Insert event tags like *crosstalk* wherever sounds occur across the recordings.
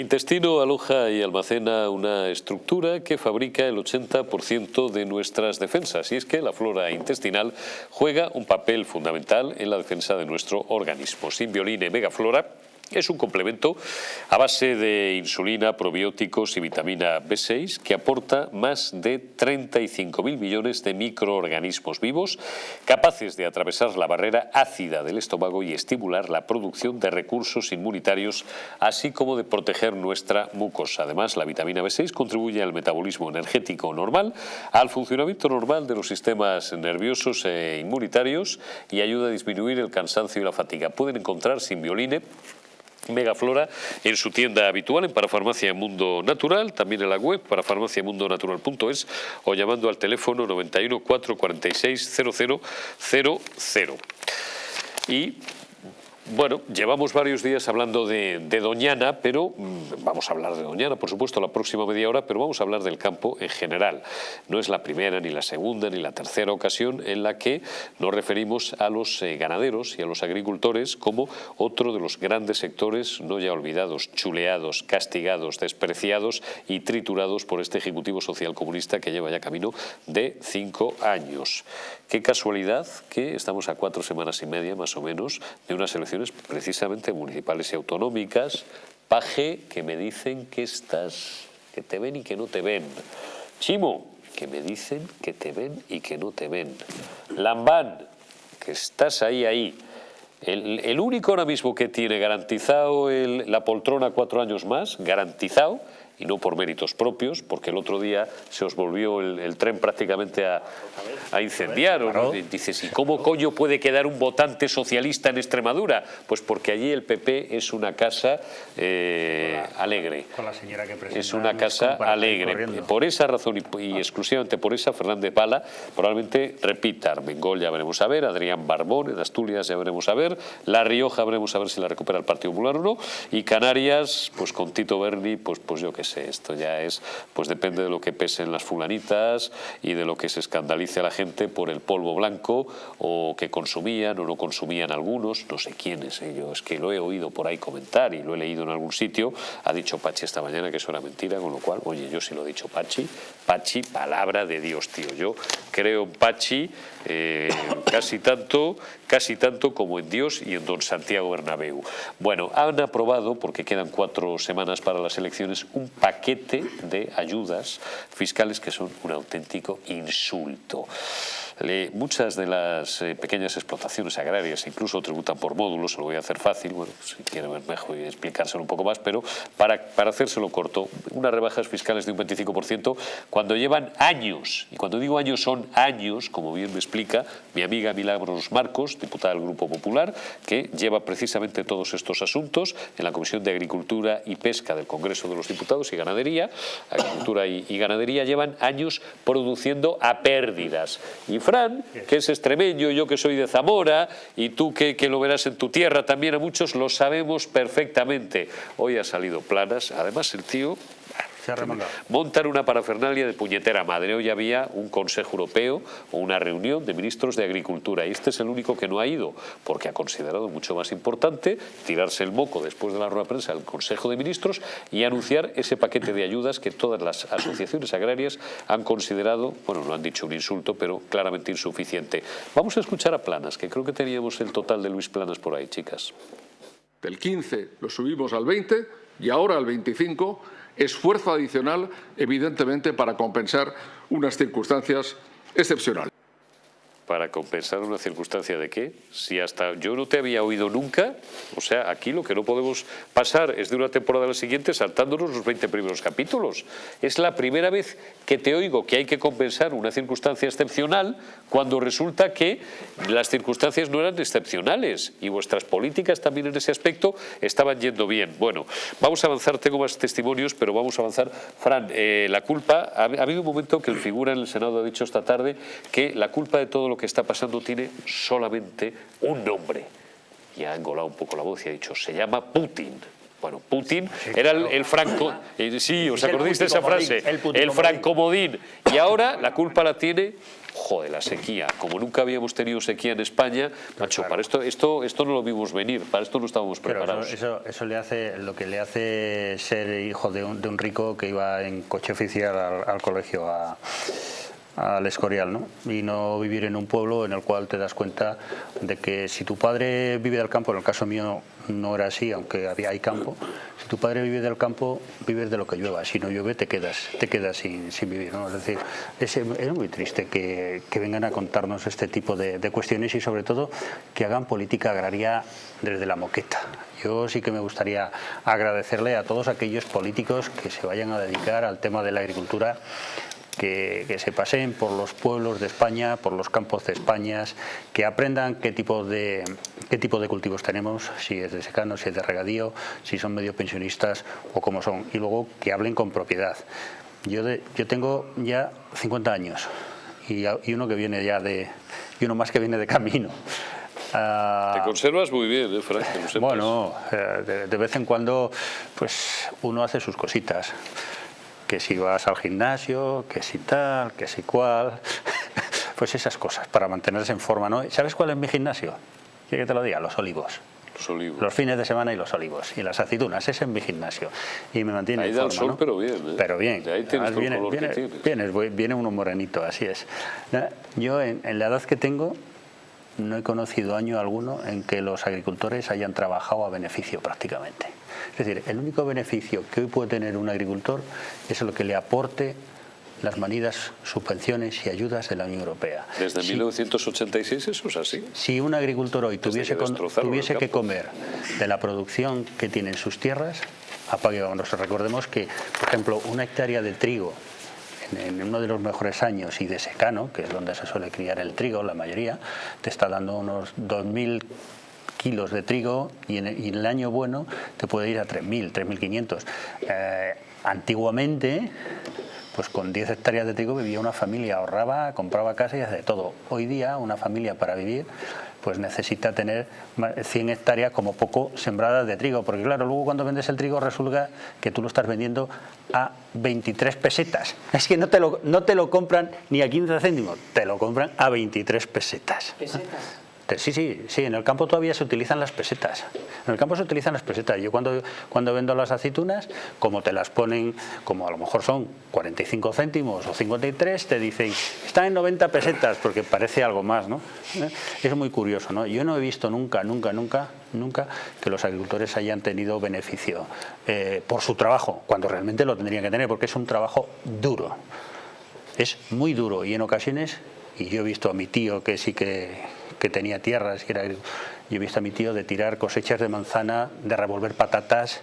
El intestino aloja y almacena una estructura que fabrica el 80% de nuestras defensas y es que la flora intestinal juega un papel fundamental en la defensa de nuestro organismo. Sin Violine Megaflora es un complemento a base de insulina, probióticos y vitamina B6 que aporta más de 35.000 millones de microorganismos vivos capaces de atravesar la barrera ácida del estómago y estimular la producción de recursos inmunitarios, así como de proteger nuestra mucosa. Además, la vitamina B6 contribuye al metabolismo energético normal, al funcionamiento normal de los sistemas nerviosos e inmunitarios y ayuda a disminuir el cansancio y la fatiga. Pueden encontrar Simbioline Megaflora en su tienda habitual en Parafarmacia Mundo Natural, también en la web parafarmaciamundonatural.es o llamando al teléfono 91 446 0000. Y bueno, llevamos varios días hablando de, Doñana, pero mm, vamos a hablar de Doñana, por supuesto, la próxima media hora, pero vamos a hablar del campo en general. No es la primera, ni la segunda, ni la tercera ocasión en la que nos referimos a los eh, ganaderos y a los agricultores como otro de los grandes sectores, no ya olvidados, chuleados, castigados, despreciados y triturados por este Ejecutivo Social Comunista que lleva ya camino de cinco años. Qué casualidad que estamos a cuatro semanas y media, más o menos, de unas elecciones precisamente municipales y autonómicas. Paje, que me dicen que estás, que te ven y que no te ven. Chimo, que me dicen que te ven y que no te ven. Lambán, que estás ahí, ahí. El, único ahora mismo que tiene garantizado la poltrona cuatro años más, garantizado, y no por méritos propios, porque el otro día se os volvió el, tren prácticamente a, incendiar. Y dices, ¿y cómo coño puede quedar un votante socialista en Extremadura? Pues porque allí el PP es una casa eh, alegre. Con la señora que Es una casa alegre. Por esa razón y, exclusivamente por esa, Fernández Pala probablemente repita. Armengol ya veremos a ver, Adrián Barbón en Asturias ya veremos a ver, La Rioja veremos a ver si la recupera el Partido Popular o no, y Canarias, pues con Tito Berni, pues, pues yo qué sé esto ya es, pues depende de lo que pesen las fulanitas y de lo que se escandalice a la gente por el polvo blanco o que consumían o no consumían algunos, no sé quiénes, ellos ¿eh? es que lo he oído por ahí comentar y lo he leído en algún sitio, ha dicho Pachi esta mañana que eso era mentira, con lo cual, oye, yo sí lo he dicho Pachi, Pachi, palabra de Dios, tío, yo creo en Pachi eh, casi tanto casi tanto como en Dios y en don Santiago Bernabéu. Bueno, han aprobado, porque quedan cuatro semanas para las elecciones, un paquete de ayudas fiscales que son un auténtico insulto muchas de las eh, pequeñas explotaciones agrarias incluso tributan por módulos, se lo voy a hacer fácil, bueno, si quiere ver mejor explicárselo un poco más, pero para, para hacérselo corto, unas rebajas fiscales de un 25% cuando llevan años, y cuando digo años son años, como bien me explica mi amiga Milagros Marcos, diputada del Grupo Popular, que lleva precisamente todos estos asuntos en la Comisión de Agricultura y Pesca del Congreso de los Diputados y Ganadería, Agricultura y, Ganadería llevan años produciendo a pérdidas. Fran, que es extremeño, yo que soy de Zamora, y tú que, que lo verás en tu tierra también a muchos, lo sabemos perfectamente. Hoy ha salido planas, además el tío Montar una parafernalia de puñetera madre. Hoy había un Consejo Europeo o una reunión de ministros de Agricultura y este es el único que no ha ido porque ha considerado mucho más importante tirarse el moco después de la rueda de prensa del Consejo de Ministros y anunciar ese paquete de ayudas que todas las asociaciones agrarias han considerado, bueno, no han dicho un insulto, pero claramente insuficiente. Vamos a escuchar a Planas, que creo que teníamos el total de Luis Planas por ahí, chicas. Del 15 lo subimos al 20 y ahora al 25 esfuerzo adicional, evidentemente, para compensar unas circunstancias excepcionales para compensar una circunstancia de qué? Si hasta yo no te había oído nunca, o sea, aquí lo que no podemos pasar es de una temporada a la siguiente saltándonos los 20 primeros capítulos. Es la primera vez que te oigo que hay que compensar una circunstancia excepcional cuando resulta que las circunstancias no eran excepcionales y vuestras políticas también en ese aspecto estaban yendo bien. Bueno, vamos a avanzar, tengo más testimonios, pero vamos a avanzar. Fran, eh, la culpa, ha, ha habido un momento que el figura en el Senado ha dicho esta tarde que la culpa de todo lo que está pasando tiene solamente un nombre. Y ha engolado un poco la voz y ha dicho, se llama Putin. Bueno, Putin era el, franco... Eh, sí, ¿os acordáis de esa frase? el, el francomodín. Y ahora la culpa la tiene joder, la sequía, como nunca habíamos tenido sequía en España, macho, para esto, esto, esto no lo vimos venir, para esto no estábamos preparados. eso, eso, le hace, lo que le hace ser hijo de un, de un rico que iba en coche oficial al, colegio a al Escorial, ¿no? Y no vivir en un pueblo en el cual te das cuenta de que si tu padre vive del campo, en el caso mío no era así, aunque había, hay campo. Si tu padre vive del campo, vives de lo que llueva. Si no llueve, te quedas, te quedas sin, vivir. Es decir, es, muy triste que, vengan a contarnos este tipo de, cuestiones y sobre todo que hagan política agraria desde la moqueta. Yo sí que me gustaría agradecerle a todos aquellos políticos que se vayan a dedicar al tema de la agricultura que, se paseen por los pueblos de España, por los campos de España, que aprendan qué tipo de, qué tipo de cultivos tenemos, si es de secano, si es de regadío, si son medio pensionistas o cómo son, y luego que hablen con propiedad. Yo, yo tengo ya 50 años y, uno que viene ya de, y uno más que viene de camino. Te conservas muy bien, ¿eh, Frank? Bueno, eh, de, vez en cuando pues uno hace sus cositas que si vas al gimnasio, que si tal, que si cual, *laughs* pues esas cosas, para mantenerse en forma. ¿no? ¿Sabes cuál es mi gimnasio? Quiero que te lo diga, los olivos. Los olivos. Los fines de semana y los olivos. Y las aceitunas, ese es mi gimnasio. Y me mantiene ahí en forma, da el sol, pero bien. ¿eh? Pero bien. ahí tienes viene, color viene, que tienes. Viene, viene uno morenito, así es. Yo, en, en la edad que tengo, no he conocido año alguno en que los agricultores hayan trabajado a beneficio prácticamente. Es decir, el único beneficio que hoy puede tener un agricultor es lo que le aporte las manidas subvenciones y ayudas de la Unión Europea. Desde 1986 eso es así. Si un agricultor hoy tuviese, tuviese que comer de la producción que tiene en sus tierras, apague vámonos. Recordemos que, por ejemplo, una hectárea de trigo en uno de los mejores años y de secano, que es donde se suele criar el trigo, la mayoría, te está dando unos 2.000 kilos de trigo y en, el año bueno te puede ir a 3.000, 3.500. Eh, antiguamente, pues con 10 hectáreas de trigo vivía una familia, ahorraba, compraba casa y hacía todo. Hoy día una familia para vivir pues necesita tener 100 hectáreas como poco sembradas de trigo, porque claro, luego cuando vendes el trigo resulta que tú lo estás vendiendo a 23 pesetas. Es que no te lo, no te lo compran ni a 15 céntimos, te lo compran a 23 pesetas. ¿Pesetas? Sí, sí, sí, en el campo todavía se utilizan las pesetas. En el campo se utilizan las pesetas. Yo cuando, cuando vendo las aceitunas, como te las ponen, como a lo mejor son 45 céntimos o 53, te dicen, están en 90 pesetas, porque parece algo más, ¿no? ¿Eh? Es muy curioso, ¿no? Yo no he visto nunca, nunca, nunca, nunca que los agricultores hayan tenido beneficio eh, por su trabajo, cuando realmente lo tendrían que tener, porque es un trabajo duro. Es muy duro y en ocasiones, y yo he visto a mi tío que sí que que tenía tierras, que era, yo he visto a mi tío de tirar cosechas de manzana, de revolver patatas,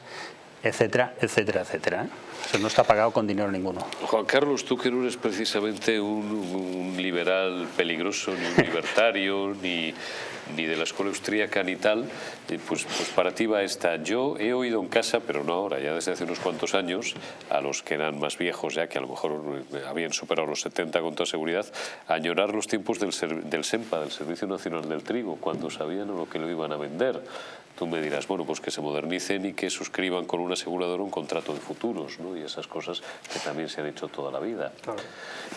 etcétera, etcétera, etcétera. ¿eh? Eso no está pagado con dinero ninguno. Juan Carlos, tú que no eres precisamente un, liberal peligroso, ni un libertario, *laughs* ni, ni de la escuela austríaca ni tal, eh, pues, pues para ti va esta. Yo he oído en casa, pero no ahora, ya desde hace unos cuantos años, a los que eran más viejos ya, que a lo mejor eh, habían superado los 70 con toda seguridad, añorar los tiempos del, del SEMPA, del Servicio Nacional del Trigo, cuando sabían lo que lo iban a vender. Tú me dirás, bueno, pues que se modernicen y que suscriban con un asegurador un contrato de futuros, ¿no? Y esas cosas que también se han hecho toda la vida.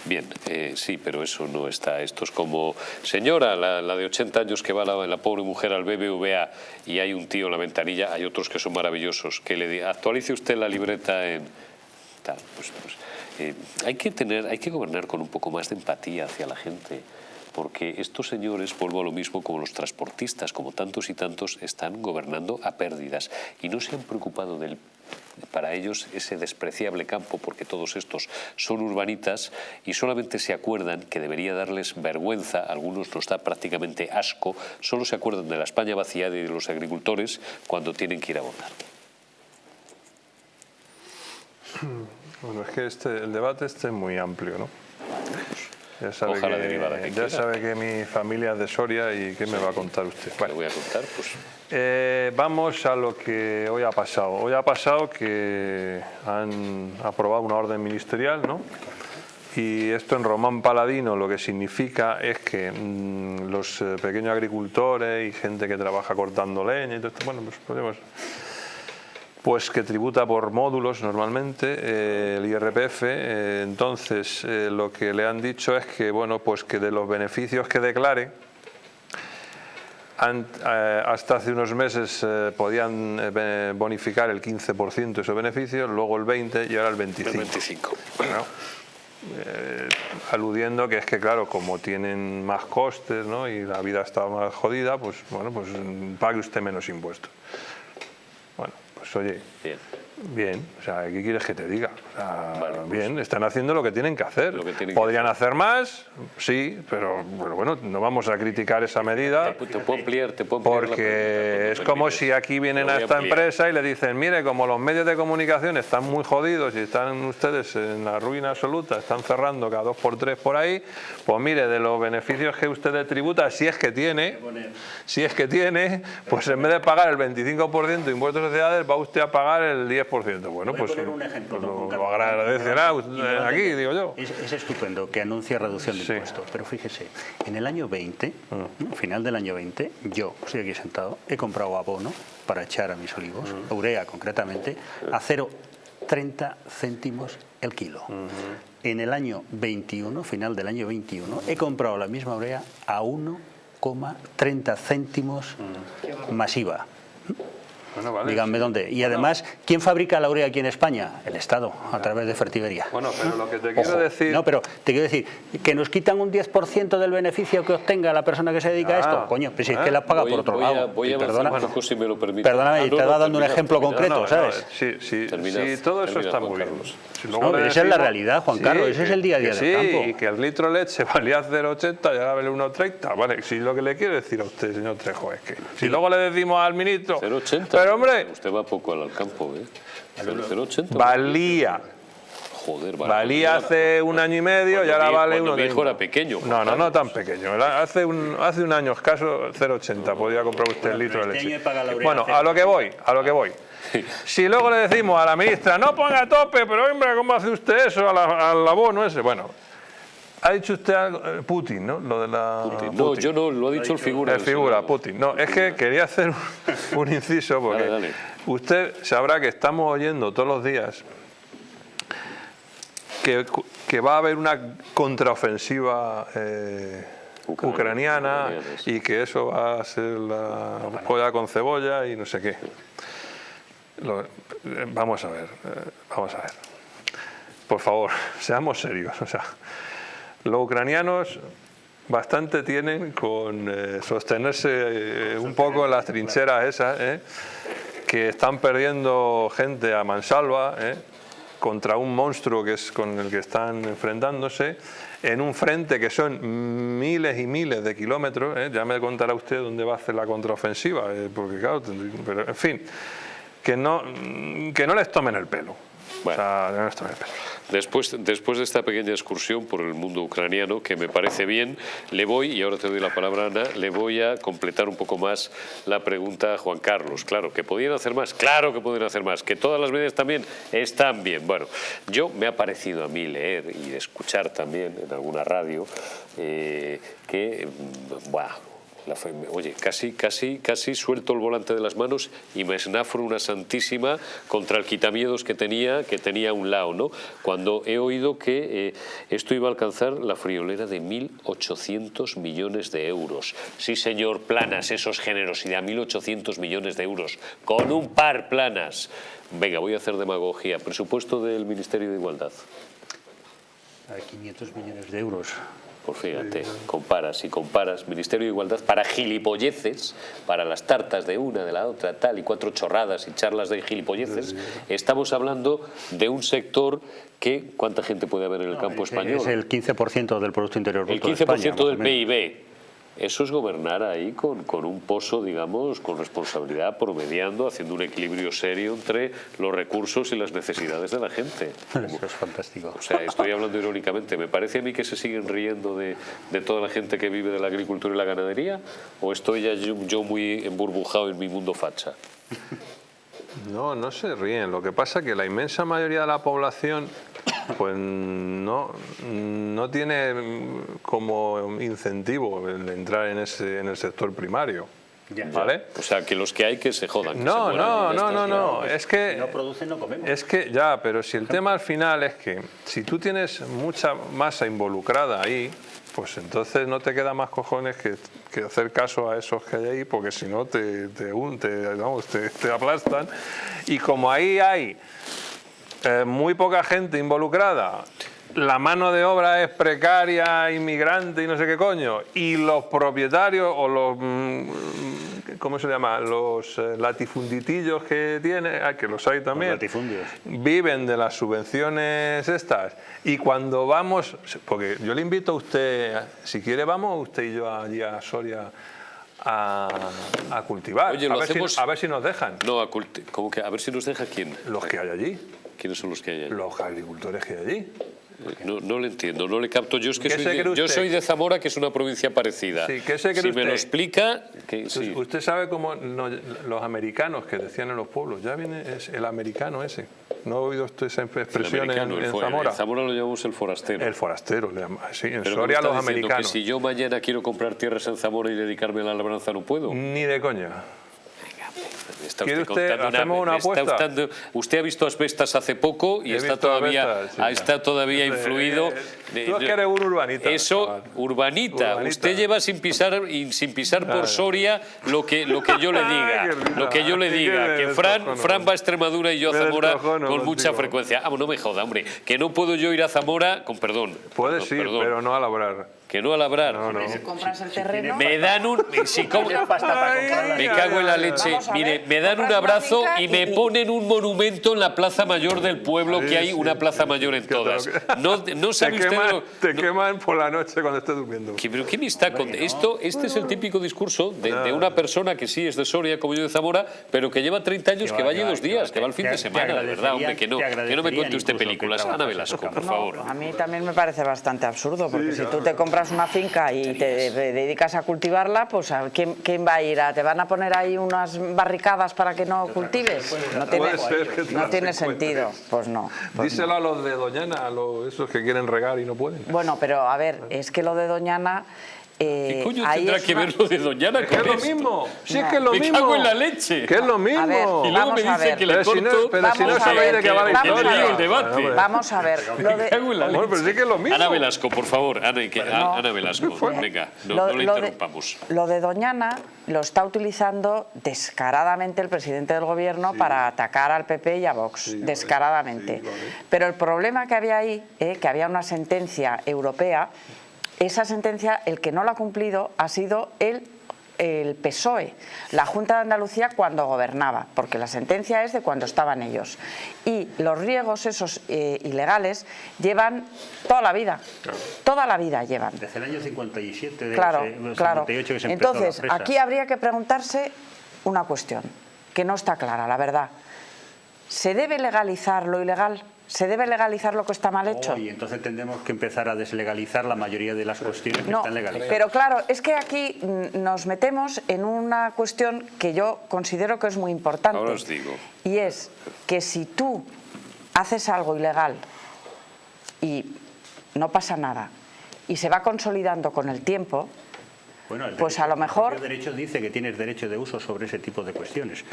Bien, eh, sí, pero eso no está. Esto es como, señora, la, de 80 años que va la, pobre mujer al BBVA y hay un tío en la ventanilla, hay otros que son maravillosos, que le diga, actualice usted la libreta en... Tal, pues, pues eh, hay que tener, hay que gobernar con un poco más de empatía hacia la gente porque estos señores, vuelvo a lo mismo como los transportistas, como tantos y tantos, están gobernando a pérdidas y no se han preocupado del para ellos ese despreciable campo, porque todos estos son urbanitas y solamente se acuerdan que debería darles vergüenza, algunos nos da prácticamente asco, solo se acuerdan de la España vaciada y de los agricultores cuando tienen que ir a votar. Bueno, es que este, el debate este es muy amplio, ¿no? Ya sabe, que, ya sabe que mi familia es de Soria y ¿qué me va a contar usted? Bueno, voy a contar? Pues... Eh, vamos a lo que hoy ha pasado. Hoy ha pasado que han aprobado una orden ministerial, ¿no? Y esto en Román Paladino lo que significa es que mm, los eh, pequeños agricultores y gente que trabaja cortando leña y todo esto, bueno, pues podemos pues que tributa por módulos normalmente eh, el IRPF, eh, entonces eh, lo que le han dicho es que bueno pues que de los beneficios que declare hasta hace unos meses podían bonificar el 15% de esos beneficios, luego el 20% y ahora el 25%. El 25. aludiendo que es que claro, como tienen más costes ¿no? y la vida está más jodida, pues bueno, pues pague usted menos impuestos. Bueno, pues oye, bien. O sea, ¿qué quieres que te diga? Pues bien, están haciendo lo que tienen que hacer. ¿Podrían hacer más? Sí, pero, bueno, no vamos a criticar esa medida. Te, puedo ampliar, te puedo Porque es como si aquí vienen a esta empresa y le dicen, mire, como los medios de comunicación están muy jodidos y están ustedes en la ruina absoluta, están cerrando cada dos por tres por ahí, pues mire, de los beneficios que usted tributa, si es que tiene, si es que tiene, pues en vez de pagar el 25% de impuestos de sociedades, va usted a pagar el 10% bueno, pues un ejemplo, lo, agradecerá aquí, digo yo. Es, estupendo que anuncie reducción de impuestos, pero fíjese, en el año 20, mm. final del año 20, yo estoy aquí sentado, he comprado abono para echar a mis olivos, mm. urea concretamente, a 0,30 céntimos el kilo. En el año 21, final del año 21, he comprado la misma urea a 1,30 céntimos masiva. Díganme dónde. Y además, ¿quién fabrica la urea aquí en España? El Estado, a través de Fertibería. Bueno, pero lo que te quiero decir... No, pero te quiero decir, que nos quitan un 10% del beneficio que obtenga la persona que se dedica a esto. Ah, Coño, pues si es que la paga por otro lado. voy a perdona, si me lo permite. Perdóname, y te va dando un ejemplo concreto, ¿sabes? sí, sí, sí, todo eso está muy bien. esa es la realidad, Juan Carlos, ese es el día a día del campo. Sí, y que el litro leche *laughs* valía 0,80 y ahora vale 1,30. Vale, si lo que le quiero decir a usted, señor Trejo, es que si luego le decimos al ministro... 0,80. Pero hombre... Usted va poco al campo, ¿eh? 0,80. Valía. Joder, Valía hace un año y medio y ahora vale uno. Mi hijo era pequeño. No, no, no tan pequeño. Hace un, hace un año escaso 0,80 podía comprar usted el litro de leche. Bueno, a lo que voy, a lo que voy. Si luego le decimos a la ministra, no ponga a tope, pero hombre, ¿cómo hace usted eso al abono ese? Bueno, ha dicho usted eh, Putin, ¿no? Lo de la... Putin. No, yo no, lo ha dicho el figura. El figura, Putin. No, es que quería hacer un, *laughs* inciso porque usted sabrá que estamos oyendo todos los días que, que va a haber una contraofensiva eh, ucraniana, y que eso va a ser la joya con cebolla y no sé qué. Eh, vamos a ver, vamos a ver. Por favor, *laughs* seamos serios. O sea, los ucranianos bastante tienen con eh, sostenerse eh, un poco en las trincheras esas, eh, que están perdiendo gente a mansalva contra un monstruo que es con el que están enfrentándose, en un frente que son miles y miles de kilómetros, ya me contará usted dónde va a hacer la contraofensiva, porque claro, pero en fin, que no, que no les tomen el pelo. Después, después de esta pequeña excursión por el mundo ucraniano, que me parece bien, le voy, y ahora te doy la palabra Ana, le voy a completar un poco más la pregunta a Juan Carlos. Claro, que podían hacer más, claro que pueden hacer más, que todas las medidas también están bien. Bueno, yo me ha parecido a mí leer y escuchar también en alguna radio eh, que, oye, casi, casi, casi suelto el volante de las manos y me esnafro una santísima contra el quitamiedos que tenía, que tenía a un lado, ¿no? Cuando he oído que eh, esto iba a alcanzar la friolera de 1.800 millones de euros. Sí, señor, planas, eso es generosidad, 1.800 millones de euros, con un par planas. Venga, voy a hacer demagogia. Presupuesto del Ministerio de Igualdad. A 500 millones de euros. Pues fíjate, comparas y comparas, Ministerio de Igualdad para gilipolleces, para las tartas de una, de la otra, tal, y cuatro chorradas y charlas de gilipolleces, estamos hablando de un sector que, ¿cuánta gente puede haber en el campo español? Es el 15% del Producto Interior Bruto El 15% del PIB eso es gobernar ahí con, con, un pozo, digamos, con responsabilidad, promediando, haciendo un equilibrio serio entre los recursos y las necesidades de la gente. *laughs* Eso es fantástico. O sea, estoy hablando irónicamente. ¿Me parece a mí que se siguen riendo de, de toda la gente que vive de la agricultura y la ganadería? ¿O estoy ya yo, yo muy emburbujado en mi mundo facha? No, no se ríen. Lo que pasa es que la inmensa mayoría de la población pues no, no tiene como incentivo el entrar en, ese, en el sector primario. ¿Vale? O sea, que los que hay que se jodan. no, no, no, no, no, es que... no producen, no comemos. Es que ya, pero si el *laughs* tema al final es que si tú tienes mucha masa involucrada ahí, pues entonces no te queda más cojones que, que hacer caso a esos que hay ahí, porque si no te, te, te, vamos, te, te aplastan. Y como ahí hay eh, muy poca gente involucrada, la mano de obra es precaria, inmigrante y no sé qué coño, y los propietarios o los, mm, ¿cómo se llama? Los eh, latifunditillos que tiene, ah, que los hay también, latifundios. viven de las subvenciones estas. Y cuando vamos, porque yo le invito a usted, si quiere vamos usted y yo allí a Soria a, a cultivar, Oye, a, lo ver hacemos- si, a ver si nos dejan. No, a culti- ¿cómo que? A ver si nos deja quién. Los que hay allí, ¿Quiénes son los que hay allí? los agricultores que hay allí. No, no le entiendo, no le capto. Yo es que ¿Qué soy de, yo usted? soy de Zamora, que es una provincia parecida. Sí, ¿qué se cree si me lo usted? explica, que sí. Usted sabe cómo los americanos que decían en los pueblos, ya viene es el americano ese. ¿No ha oído usted esa El expresión en, el en fo- Zamora? En Zamora lo llamamos el forastero. El forastero, le llama- sí, en Pero Soria ¿cómo los americanos. Que si yo mañana quiero comprar tierras en Zamora y dedicarme a la labranza, no puedo. Ni de coña. Está ¿Quiere usted usted- hacemos una está apuesta? usted- usted ha visto asbestas hace poco y He está todavía, sí. ah, está todavía Eh, influido. eh, de- tú es que eres un urbanita, Eso, urbanita. Urbanita. Usted lleva sin pisar sin pisar por. Soria lo que, lo que yo le diga. lo que yo le diga. que Fran. Fran va a Extremadura y yo a Zamora con mucha frecuencia. Ah, no me joda, hombre. Que no puedo yo ir a Zamora con perdón. Puedes ir, pero no a labrar. Que no a labrar. No, no. Si el terreno... Me dan un... Si como- pasta para Ay, comprar la me cago en la leche. Mire, me dan un abrazo y me ponen un monumento en la Plaza Mayor del pueblo, que hay una Plaza Mayor en te todas. No, no *laughs* Te sabe usted... queman, lo- te queman por la noche cuando estés durmiendo. ¿Qué- ¿Pero me está con esto? Este es el típico discurso de, de una persona que sí es de Soria, como yo de Zamora, pero que lleva 30 años, Que va, allí dos días, que va el te- fin de te semana, de verdad, hombre, que no, te que no me cuente usted películas. Ana Velasco, por favor. A mí también me parece bastante absurdo, porque si tú te compras una finca y te de- dedicas a cultivarla, pues ¿a quién, quién va a ir? ¿A- ¿Te van a poner ahí unas barricadas para que no cultives? No tiene, no tiene sentido. Pues no. pues Díselo a los de Doñana, a los, esos que quieren regar y no pueden. Bueno, pero a ver, es que lo de Doñana... eh, ¿Qué coño ahí tendrá es que una- ver lo de Doñana Que con es lo mismo, si es No. que es lo Me mismo. cago en la leche. Que es lo mismo. Ver, Y luego me Vamos a dice ver. que le Pero si no- corto... pero si no que- sabéis de qué va la historia. el debate. Vamos a ver. Lo de, Me cago en la Amor, leche. pero sí que es lo mismo. Ana Velasco, por favor, Ana, que- No. Ana Velasco, venga, no, Lo- no le lo de- interrumpamos. lo de Doñana lo está utilizando descaradamente el presidente del gobierno para atacar al PP y a Vox, descaradamente. Pero el problema que había ahí, eh, que había una sentencia europea, esa sentencia, el que no la ha cumplido ha sido el el PSOE, la Junta de Andalucía cuando gobernaba, porque la sentencia es de cuando estaban ellos. Y los riegos esos eh, ilegales llevan toda la vida, toda la vida llevan. Desde el año 57, de Claro, ese- claro. 58 que se la Entonces, aquí habría que preguntarse una cuestión, que no está clara, la verdad. ¿Se debe legalizar lo ilegal? ¿Se debe legalizar lo que está mal hecho? Oh, y entonces tendremos que empezar a deslegalizar la mayoría de las cuestiones que No, están legalizadas. pero claro, es que aquí nos metemos en una cuestión que yo considero que es muy importante. Ahora os digo. Y es que si tú haces algo ilegal y no pasa nada y se va consolidando con el tiempo, Bueno, el pues derecho- a lo mejor- El derecho dice que tienes derecho de uso sobre ese tipo de cuestiones.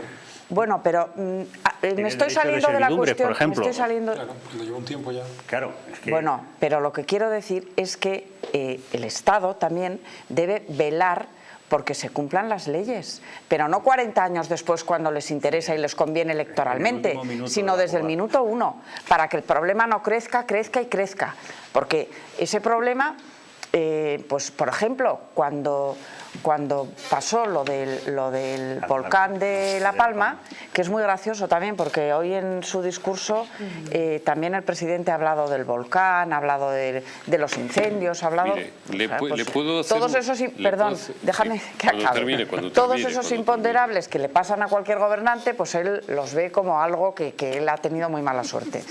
bueno, pero mm, a- eh, me estoy de saliendo de, la servidumbre, por cuestión. ejemplo. Me estoy saliendo, Claro, porque lleva un tiempo ya. Claro, es que Bueno, pero lo que quiero decir es que eh, el Estado también debe velar porque se cumplan las leyes, pero no 40 años después cuando les interesa y les conviene electoralmente, sino desde el minuto uno, para que el problema no crezca, crezca y crezca. Porque ese problema, eh, pues por ejemplo, cuando, cuando pasó lo del, lo del volcán de La Palma, que es muy gracioso también, porque hoy en su discurso eh, también el presidente ha hablado del volcán, ha hablado de, de los incendios, ha hablado... Mire, le o sea, pu- pues, le puedo hacer Todos esos... le Perdón, hacer- déjame sí, que cuando acabe. termine, cuando Todos termine, esos imponderables que le pasan a cualquier gobernante, pues él los ve como algo que, que él ha tenido muy mala suerte.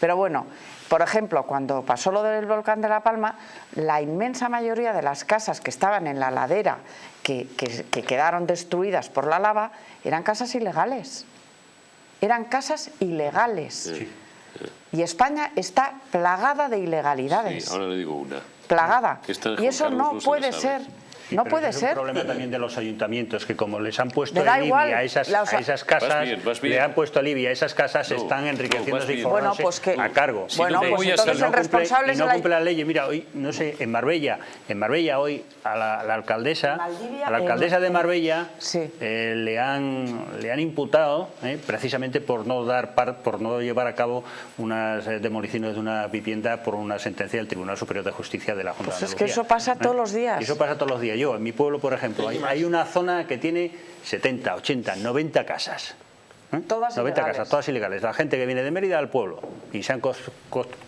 Pero bueno, por ejemplo, cuando pasó lo del volcán de La Palma, la inmensa mayoría de las casas que estaban en la ladera, que, que- que quedaron destruidas por la lava, eran casas ilegales. Eran casas ilegales. Y España está plagada de Sí, ilegalidades. ahora le digo una. plagada. Y eso no no se puede ser. No puede es ser. Es un problema también de los ayuntamientos, que como les han puesto alivio a esas, a esas casas, le han puesto alivio a esas casas, están enriqueciéndose y bueno, pues que, a cargo. bueno, pues entonces el responsable y no cumple la ley. Mira, hoy, no sé, en Marbella, en Marbella hoy a la, alcaldesa, a la alcaldesa de Marbella eh, le, han, le han imputado eh, precisamente por no dar por no llevar a cabo unas eh, demoliciones de una vivienda por una sentencia del Tribunal Superior de Justicia de la Junta pues de Es que eso pasa todos los días. Eso pasa todos los días. Yo, en mi pueblo, por ejemplo, hay, hay una zona que tiene 70, 80, 90 casas. ¿Eh? Todas 90 ilegales. casas, todas ilegales. La gente que viene de Mérida al pueblo y se han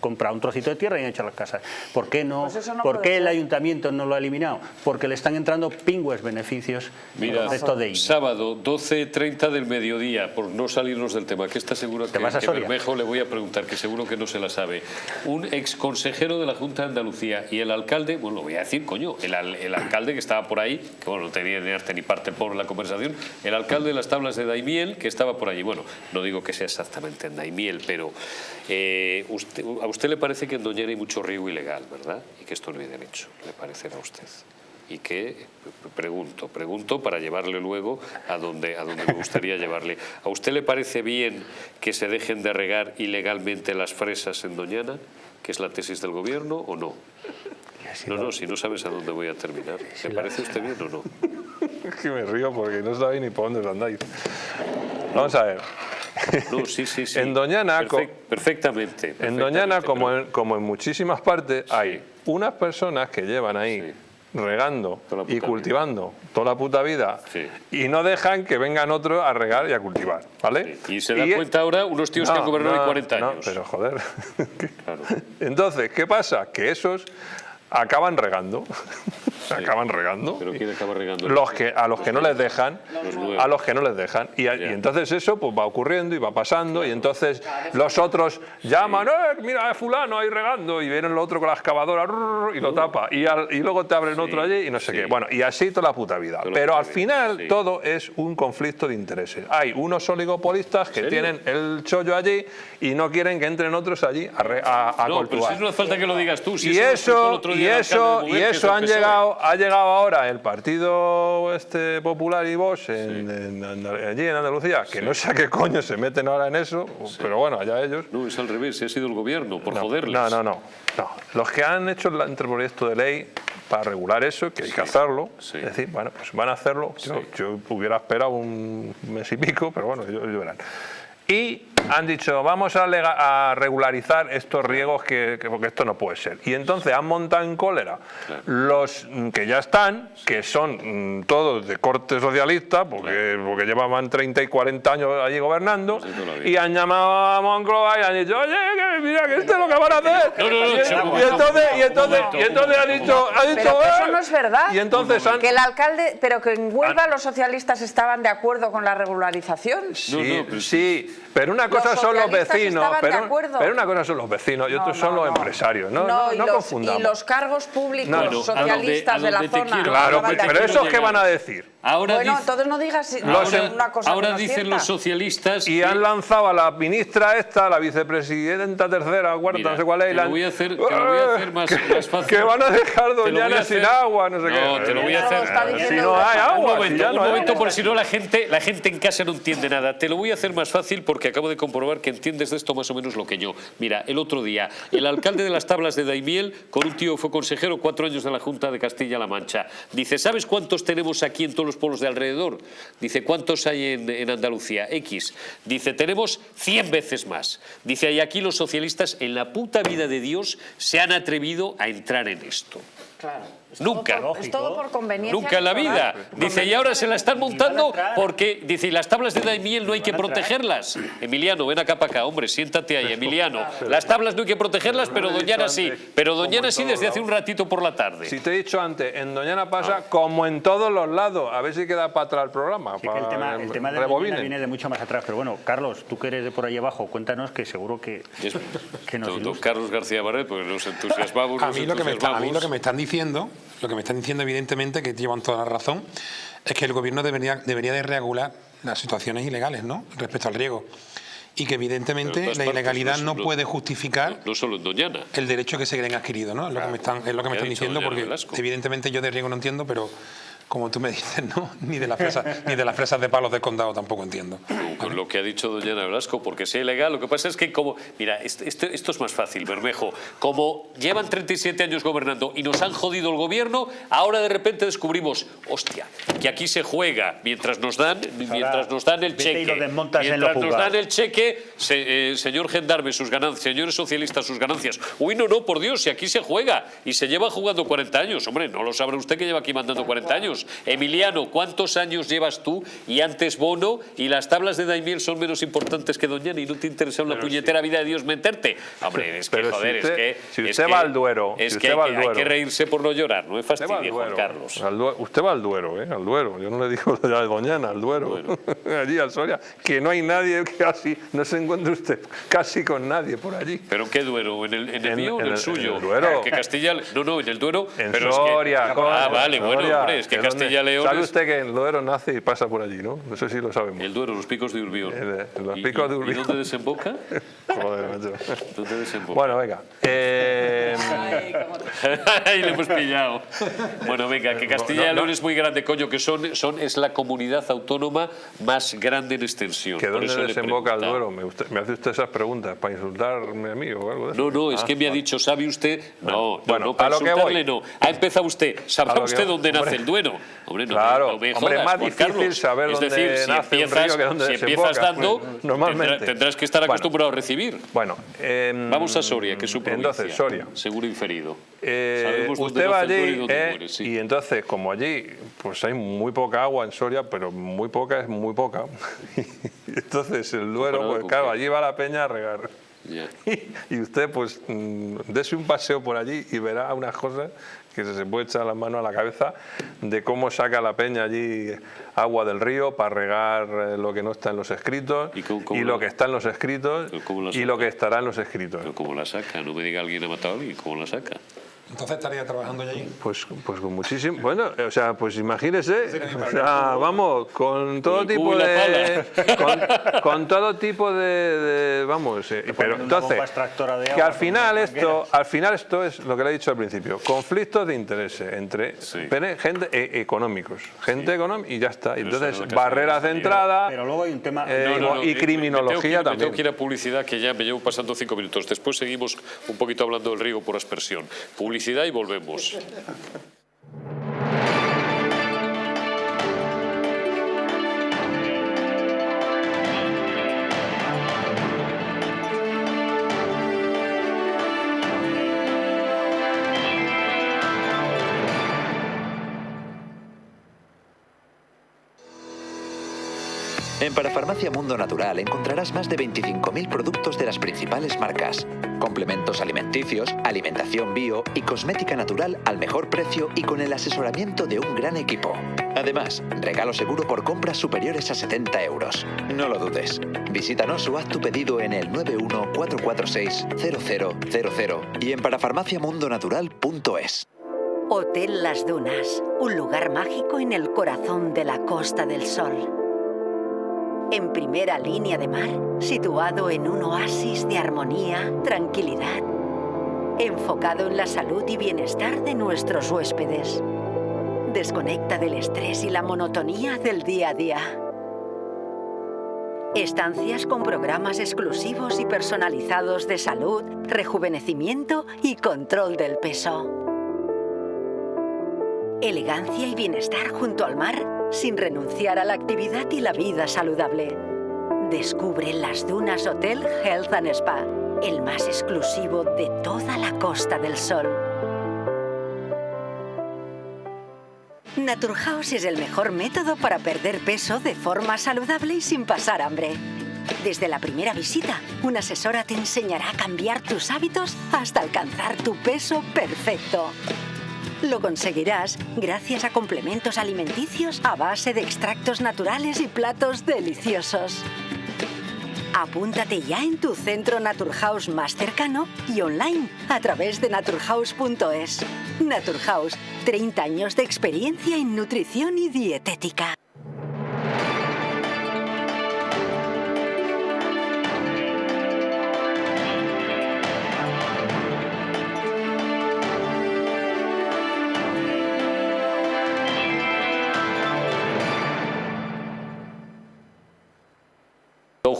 comprado un trocito de tierra y han hecho las casas. ¿Por qué, no, pues ¿por qué el ayuntamiento no lo ha eliminado? Porque le están entrando pingües beneficios Mira, de sábado 12.30 del mediodía, por no salirnos del tema, que está seguro que, que Bermejo le voy a preguntar, que seguro que no se la sabe. Un ex consejero de la Junta de Andalucía y el alcalde, bueno, lo voy a decir, coño, el, el alcalde que estaba por ahí, que bueno, no tenía ni arte ni parte por la conversación, el alcalde de las tablas de Daimiel, que estaba por ahí y bueno, no digo que sea exactamente en Daimiel, pero eh, a usted le parece que en Doñera hay mucho río ilegal, ¿verdad? Y que esto no hay derecho, ¿le parecerá a usted? y que, pregunto, pregunto para llevarle luego a donde, a donde me gustaría llevarle. ¿A usted le parece bien que se dejen de regar ilegalmente las fresas en Doñana, que es la tesis del gobierno, o no? No, no, si no sabes a dónde voy a terminar. ¿Le parece usted bien o no? *laughs* Es que me río porque no sabéis ni por dónde andáis. Vamos a ver. No, sí, sí, *laughs* sí. En Doñana, perfectamente, En Doñana, como, en, como en muchísimas partes, hay unas personas que llevan ahí regando y cultivando toda la puta vida y no dejan que vengan otros a regar y a cultivar, ¿vale? Y se da cuenta ahora unos tíos que han gobernado 40 años. No, pero joder. *laughs* Entonces, ¿qué pasa? Que esos acaban regando. *laughs* acaban regando. ¿Pero quién acaba regando? Los que, a los que no les dejan, a los que no les dejan. Y, entonces eso pues va ocurriendo y va pasando y entonces los otros llaman, eh, mira, fulano ahí regando y viene el otro con la excavadora y lo tapa y, y luego te abren otro allí y no sé qué. Bueno, y así toda la puta vida. Pero al final todo es un conflicto de intereses. Hay unos oligopolistas que tienen el chollo allí y no quieren que entren otros allí a, a, no, pero si no hace falta que lo digas tú. Si y eso, y eso, y eso han llegado, ha llegado ahora el Partido este Popular y Vox en, allí en Andalucía, que no sé a qué coño se meten ahora en eso, pero bueno, allá ellos. No, es al revés, ha sido el gobierno, por joderles. No, no, no, no. Los que han hecho el anteproyecto de ley para regular eso, que hay que hacerlo, es decir, bueno, pues van a hacerlo. Yo, hubiera esperado un mes y pico, pero bueno, ellos verán. Y han dicho, vamos a, regularizar estos riegos que, porque esto no puede ser. Y entonces han montado en cólera los que ya están, que son mm, todos de corte socialista, porque, porque llevaban 30 y 40 años allí gobernando, pues y han llamado a Moncloa y han dicho, oye, que mira, que esto es lo que van a hacer. y, entonces, y entonces, y entonces han dicho, ha dicho pero eso no es verdad. Y entonces que el alcalde, pero que en Huelva los socialistas estaban de acuerdo con la regularización. Sí, sí, pero una cosa son los vecinos, pero, pero, una cosa son los vecinos y otros son los empresarios, ¿no? No, y, los, y los cargos públicos socialistas de la zona. Claro, pero esos qué van a decir. Ahora bueno, entonces no digas una cosa Ahora dicen los socialistas... Y han lanzado a la ministra esta, la vicepresidenta tercera, cuarta, no sé cuál es... Te lo voy a hacer, te lo voy a hacer más, más fácil. Que van a dejar Doñana sin agua, no sé qué. No, te lo voy a hacer... Si no hay agua, Un momento, un momento porque si no la gente, la gente en casa no entiende nada. Te lo voy a hacer más fácil porque acabo de comprobar que entiendes de esto más o menos lo que yo. Mira, el otro día, el alcalde de las tablas de Daimiel, con un tío fue consejero cuatro años de la Junta de Castilla-La Mancha. Dice, ¿sabes cuántos tenemos aquí en todos los pueblos de alrededor? Dice, ¿cuántos hay en, Andalucía? X. Dice, tenemos 100 veces más. Dice, y aquí los socialistas en la puta vida de Dios se han atrevido a entrar en esto. Claro. Nunca. es todo por conveniencia. Nunca en la vida. Dice, y ahora se la están montando porque, dice, y las tablas de Daimiel no hay que protegerlas. Emiliano, ven acá para acá, hombre, siéntate ahí, Emiliano. Las tablas no hay que protegerlas, pero Doñana sí. Pero Doñana sí desde hace un ratito por la tarde. Si te he dicho antes, en Doñana pasa como en todos los lados. A ver si queda para atrás el programa. el tema, el tema de Doñana viene de mucho más atrás. Pero bueno, Carlos, tú que eres de por ahí abajo, cuéntanos que seguro que, que nos don, Carlos García Barret, porque nos entusiasmamos. A mí, lo que me a mí lo que me están diciendo lo que me están diciendo evidentemente, que llevan toda la razón, es que el gobierno debería, debería de regular las situaciones ilegales ¿no? respecto al riego. y que evidentemente la ilegalidad no, puede justificar no, solo en Doñana. el derecho que se creen adquirido, ¿no? Es lo que me están, es lo que me están diciendo, porque evidentemente yo de riego no entiendo, pero como tú me dices, ¿no? *laughs* Ni de las fresas, ni de las fresas de palos de condado tampoco entiendo. Con lo que ha dicho doña Velasco, porque si es ilegal, lo que pasa es que como, mira, esto, esto, es más fácil, Bermejo, como llevan 37 años gobernando y nos han jodido el gobierno, ahora de repente descubrimos, hostia, que aquí se juega mientras nos dan, mientras nos dan el cheque, mientras nos dan el cheque, eh, señor gendarme, sus ganancias, señores socialistas, sus ganancias. Uy, no, no, por Dios, si aquí se juega y se lleva jugando 40 años, hombre, no lo sabrá usted que lleva aquí mandando 40 años. Emiliano, ¿cuántos años llevas tú y antes Bono y las tablas de Daimiel son menos importantes que Doñana y no te interesa una puñetera vida de Dios meterte? Hombre, es que, joder, es que... Si usted va al Duero... Es que, hay, que reírse por no llorar, no es fastidio, Juan Carlos. usted va al Duero, ¿eh? Al Duero. Yo no le digo a Doñana, al Duero. *laughs* allí, al Soria. Que no hay nadie casi... No se encuentra usted casi con nadie por allí. ¿Pero qué Duero? ¿En el, en mío o en el, suyo? En el Duero. Que Castilla... No, no, en el Duero... En Soria. ah, vale, bueno, hombre, es que Castilla León. ¿Sabe usted que el Duero nace y pasa por allí, no? No sé si lo sabemos. El Duero, los picos de Urbión. los picos de Urbión. ¿Y dónde desemboca? *laughs* Joder, macho. ¿Dónde desemboca? Bueno, venga. Eh... Ahí *laughs* le hemos pillado. Bueno, venga, que Castilla y León es muy grande, coño, que son, son, es la comunidad autónoma más grande en extensión. ¿Que dónde desemboca el Duero? Me, me, hace usted esas preguntas para insultarme a mí o algo de eso. No, no, es ah, que me ha dicho, ¿sabe usted? No, bueno, no, para a lo insultarle que voy. no. Ha empezado usted. ¿Sabrá usted dónde nace el Duero? Hombre, no, claro, no me hombre, es más difícil saber es decir, dónde si nace empiezas, un río que dónde si empiezas dando, normalmente. Tendrás, que estar acostumbrado a recibir. Bueno, eh, vamos a Soria, que es su provincia. Entonces, Soria. Seguro inferido. Eh, usted va allí y, eh, y entonces, como allí pues hay muy poca agua en Soria, pero muy poca es muy poca. *laughs* entonces el Duero, pues claro, allí va la peña a regar. Yeah. *laughs* Y, usted pues mm, dese un paseo por allí y verá unas cosas que se puede echar la mano a la cabeza de cómo saca la peña allí agua del río para regar eh, lo que no está en los escritos y, lo que está en los escritos y lo que estará en los escritos. Pero ¿cómo la saca? No me diga alguien ha matado a alguien, ¿cómo la saca? Entonces estaría trabajando allí. Pues, pues con muchísimo. Bueno, o sea, pues imagínese, o sea, vamos, con todo tipo de, con, todo tipo de, vamos, eh, pero entonces, que al final esto, al final esto es lo que le he dicho al principio, conflictos de interés entre gente e, económicos, gente económica y ya está. Entonces, barreras de entrada. Pero, luego hay un tema eh, y criminología también. tengo que ir a publicidad que ya me llevo pasando cinco minutos. Después seguimos un poquito hablando del río por aspersión. Y volvemos. *laughs* En Parafarmacia Mundo Natural encontrarás más de 25.000 productos de las principales marcas, complementos alimenticios, alimentación bio y cosmética natural al mejor precio y con el asesoramiento de un gran equipo. Además, regalo seguro por compras superiores a 70 euros. No lo dudes. Visítanos o haz tu pedido en el 914460000 y en parafarmaciamundonatural.es. Hotel Las Dunas, un lugar mágico en el corazón de la Costa del Sol en primera línea de mar, situado en un oasis de armonía, tranquilidad, enfocado en la salud y bienestar de nuestros huéspedes. Desconecta del estrés y la monotonía del día a día. Estancias con programas exclusivos y personalizados de salud, rejuvenecimiento y control del peso. Elegancia y bienestar junto al mar sin renunciar a la actividad y la vida saludable. Descubre las Dunas Hotel Health and Spa, el más exclusivo de toda la Costa del Sol. Naturhaus es el mejor método para perder peso de forma saludable y sin pasar hambre. Desde la primera visita, una asesora te enseñará a cambiar tus hábitos hasta alcanzar tu peso perfecto. Lo conseguirás gracias a complementos alimenticios a base de extractos naturales y platos deliciosos. Apúntate ya en tu centro Naturhaus más cercano y online a través de naturhaus.es. Naturhaus, 30 años de experiencia en nutrición y dietética.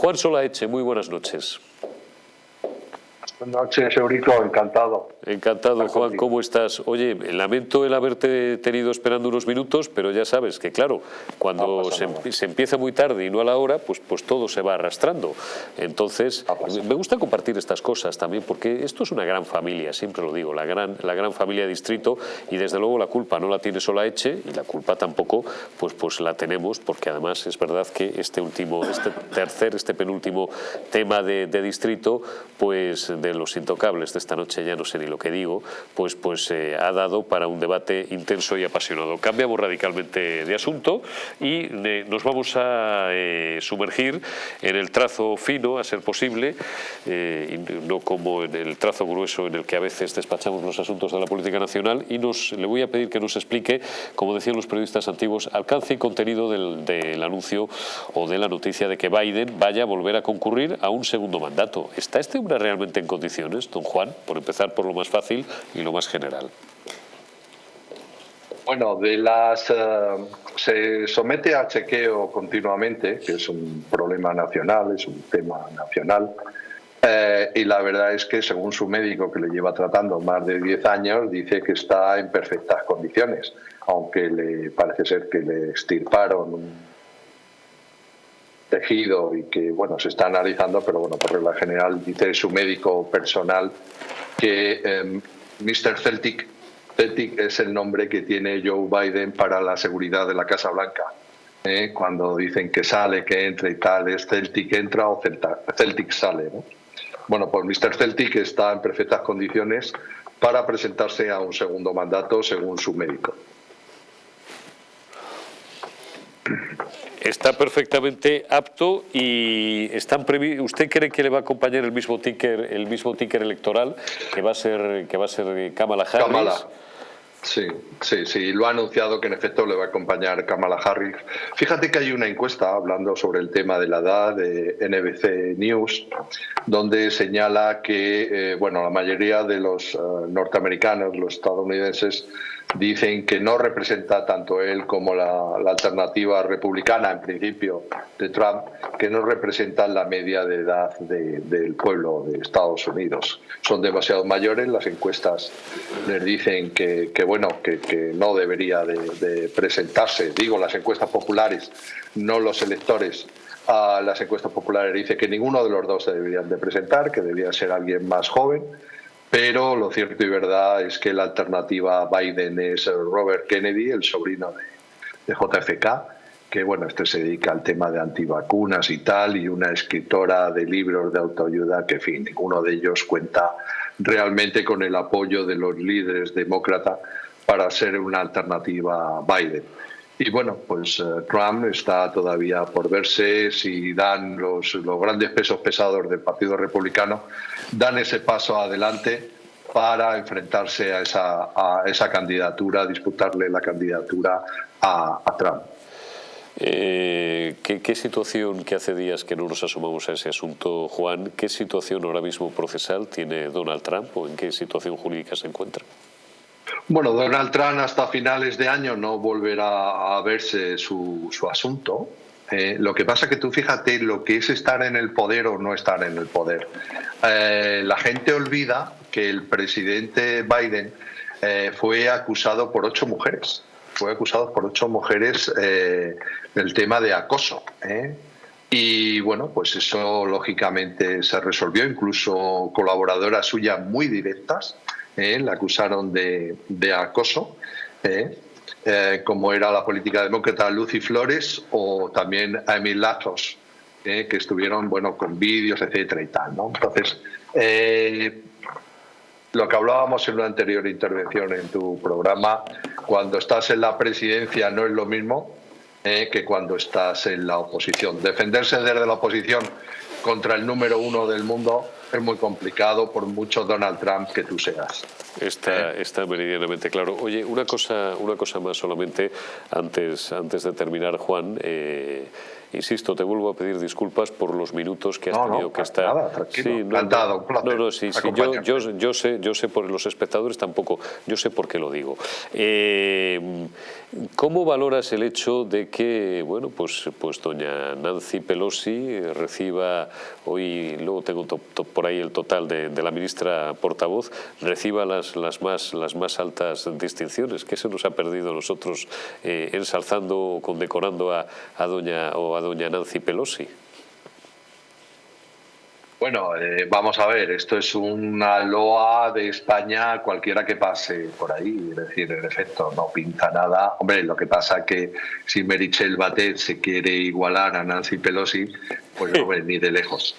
Juan Solaeche, muy buenas noches. Buenas noches, Eurico, encantado. Encantado, Juan, ¿cómo estás? Oye, lamento el haberte tenido esperando unos minutos, pero ya sabes que, claro, cuando se, empieza muy tarde y no a la hora, pues, pues todo se va arrastrando. Entonces, me gusta compartir estas cosas también, porque esto es una gran familia, siempre lo digo, la gran, la gran familia distrito, y desde luego la culpa no la tiene sola Eche, y la culpa tampoco, pues, pues la tenemos, porque además es verdad que este último, este tercer, este penúltimo tema de, de distrito, pues de los intocables de esta noche, ya no sé ni lo que digo, pues, pues eh, ha dado para un debate intenso y apasionado. Cambiamos radicalmente de asunto y eh, nos vamos a eh, sumergir en el trazo fino, a ser posible, y no como en el trazo grueso en el que a veces despachamos los asuntos de la política nacional y nos, le voy a pedir que nos explique, como decían los periodistas antiguos, alcance y contenido del, del anuncio o de la noticia de que Biden vaya a volver a concurrir a un segundo mandato. ¿Está este hombre realmente en condiciones, don Juan, por empezar por lo más fácil y lo más general? Bueno, de las eh, se somete a chequeo continuamente, que es un problema nacional, es un tema nacional, eh, y la verdad es que según su médico que le lleva tratando más de 10 años, dice que está en perfectas condiciones, aunque le parece ser que le extirparon tejido y que bueno se está analizando, pero bueno, por regla general dice su médico personal que eh, Mr. Celtic, Celtic es el nombre que tiene Joe Biden para la seguridad de la Casa Blanca. ¿eh? Cuando dicen que sale, que entra y tal, es Celtic entra o Celtic sale. Bueno, pues Mr. Celtic está en perfectas condiciones para presentarse a un segundo mandato según su médico está perfectamente apto y están ¿Usted cree que le va a acompañar el mismo ticker, el mismo ticker electoral que va a ser que va a ser Kamala Harris? Kamala. Sí, sí, sí, lo ha anunciado que en efecto le va a acompañar Kamala Harris. Fíjate que hay una encuesta hablando sobre el tema de la edad de NBC News, donde señala que eh, bueno, la mayoría de los eh, norteamericanos, los estadounidenses, dicen que no representa tanto él como la, alternativa republicana, en principio, de Trump, que no representan la media de edad del pueblo de Estados Unidos. Son demasiado mayores, las encuestas les dicen que, bueno, que, no debería de, presentarse, digo, las encuestas populares, no los electores. A las encuestas populares dice que ninguno de los dos se deberían de presentar, que debería ser alguien más joven pero lo cierto y verdad es que la alternativa a Biden es Robert Kennedy, el sobrino de, JFK, que bueno, este se dedica al tema de antivacunas y tal, y una escritora de libros de autoayuda que, en fin, ninguno de ellos cuenta realmente con el apoyo de los líderes demócratas para ser una alternativa a Biden. Y bueno, pues eh, Trump está todavía por verse si dan los, los grandes pesos pesados del Partido Republicano, dan ese paso adelante para enfrentarse a esa, a esa candidatura, disputarle la candidatura a, Trump. Eh, ¿qué, situación, que hace días que no nos asomamos a ese asunto, Juan, qué situación ahora mismo procesal tiene Donald Trump o en qué situación jurídica se encuentra? Bueno, Donald Trump hasta finales de año no volverá a verse su, asunto. Eh, lo que pasa que tú fíjate lo que es estar en el poder o no estar en el poder. Eh, la gente olvida que el presidente Biden eh, fue acusado por ocho mujeres. Fue acusado por ocho mujeres del tema de acoso. Y bueno, pues eso lógicamente se resolvió, incluso colaboradoras suyas muy directas ¿eh? la acusaron de, acoso, ¿eh? Eh, como era la política demócrata Lucy Flores o también Emil Latos, que estuvieron bueno, con vídeos, etcétera y tal. ¿no? Entonces, lo que hablábamos en una anterior intervención en tu programa, cuando estás en la presidencia no es lo mismo que cuando estás en la oposición. Defenderse desde la oposición contra el número uno del mundo es muy complicado por mucho Donald Trump que tú seas. Está, ¿Eh? está meridianamente claro. Oye, una cosa, una cosa más solamente antes, antes de terminar, Juan. Eh, Insisto, te vuelvo a pedir disculpas por los minutos que has tenido que estar... Nada, tranquilo, sí, no, No, no, sí, sí yo, yo, yo, sé, yo sé por los espectadores tampoco, yo sé por qué lo digo. Eh, ¿Cómo valoras el hecho de que, bueno, pues, pues doña Nancy Pelosi reciba, hoy luego tengo por ahí el total de, la ministra portavoz, reciba las, las, más, las más altas distinciones? ¿Qué se nos ha perdido nosotros eh, ensalzando o condecorando a, a, doña, o a doña Nancy Pelosi? Bueno, eh, vamos a ver, esto es una loa de España cualquiera que pase por ahí, es decir, en efecto, no pinta nada. Hombre, lo que pasa es que si Merichel Batet se quiere igualar a Nancy Pelosi, pues no, ni de lejos,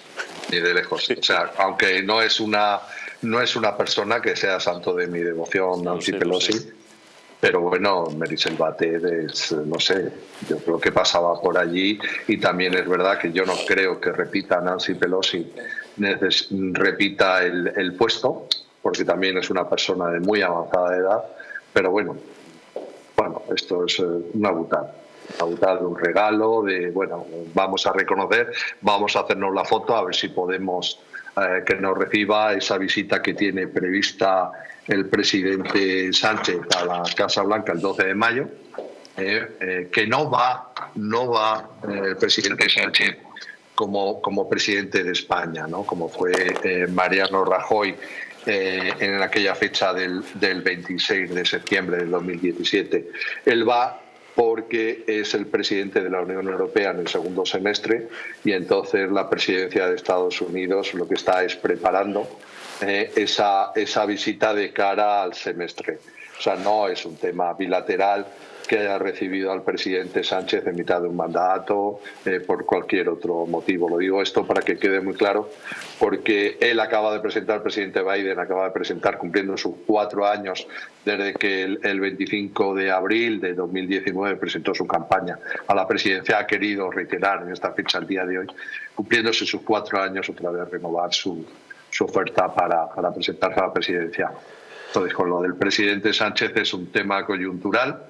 ni de lejos. O sea, aunque no es una no es una persona que sea santo de mi devoción, Nancy Pelosi, pero bueno, Merisel Batet es, no sé, yo creo que pasaba por allí y también es verdad que yo no creo que repita Nancy Pelosi, repita el, puesto, porque también es una persona de muy avanzada edad, pero bueno, bueno, esto es eh, una butada de un regalo, de, bueno, vamos a reconocer, vamos a hacernos la foto, a ver si podemos eh, que nos reciba esa visita que tiene prevista el presidente Sánchez a la Casa Blanca el 12 de mayo, eh, eh, que no va, no va eh, el presidente Sánchez como, como presidente de España, ¿no? como fue Mariano Rajoy en aquella fecha del, del 26 de septiembre del 2017. Él va porque es el presidente de la Unión Europea en el segundo semestre y entonces la presidencia de Estados Unidos lo que está es preparando eh, esa, esa visita de cara al semestre. O sea, no es un tema bilateral que haya recibido al presidente Sánchez en mitad de un mandato, eh, por cualquier otro motivo. Lo digo esto para que quede muy claro, porque él acaba de presentar, el presidente Biden acaba de presentar, cumpliendo sus cuatro años desde que el, el 25 de abril de 2019 presentó su campaña a la presidencia, ha querido reiterar en esta fecha, el día de hoy, cumpliéndose sus cuatro años, otra vez renovar su, su oferta para, para presentarse a la presidencia. Entonces, con lo del presidente Sánchez es un tema coyuntural,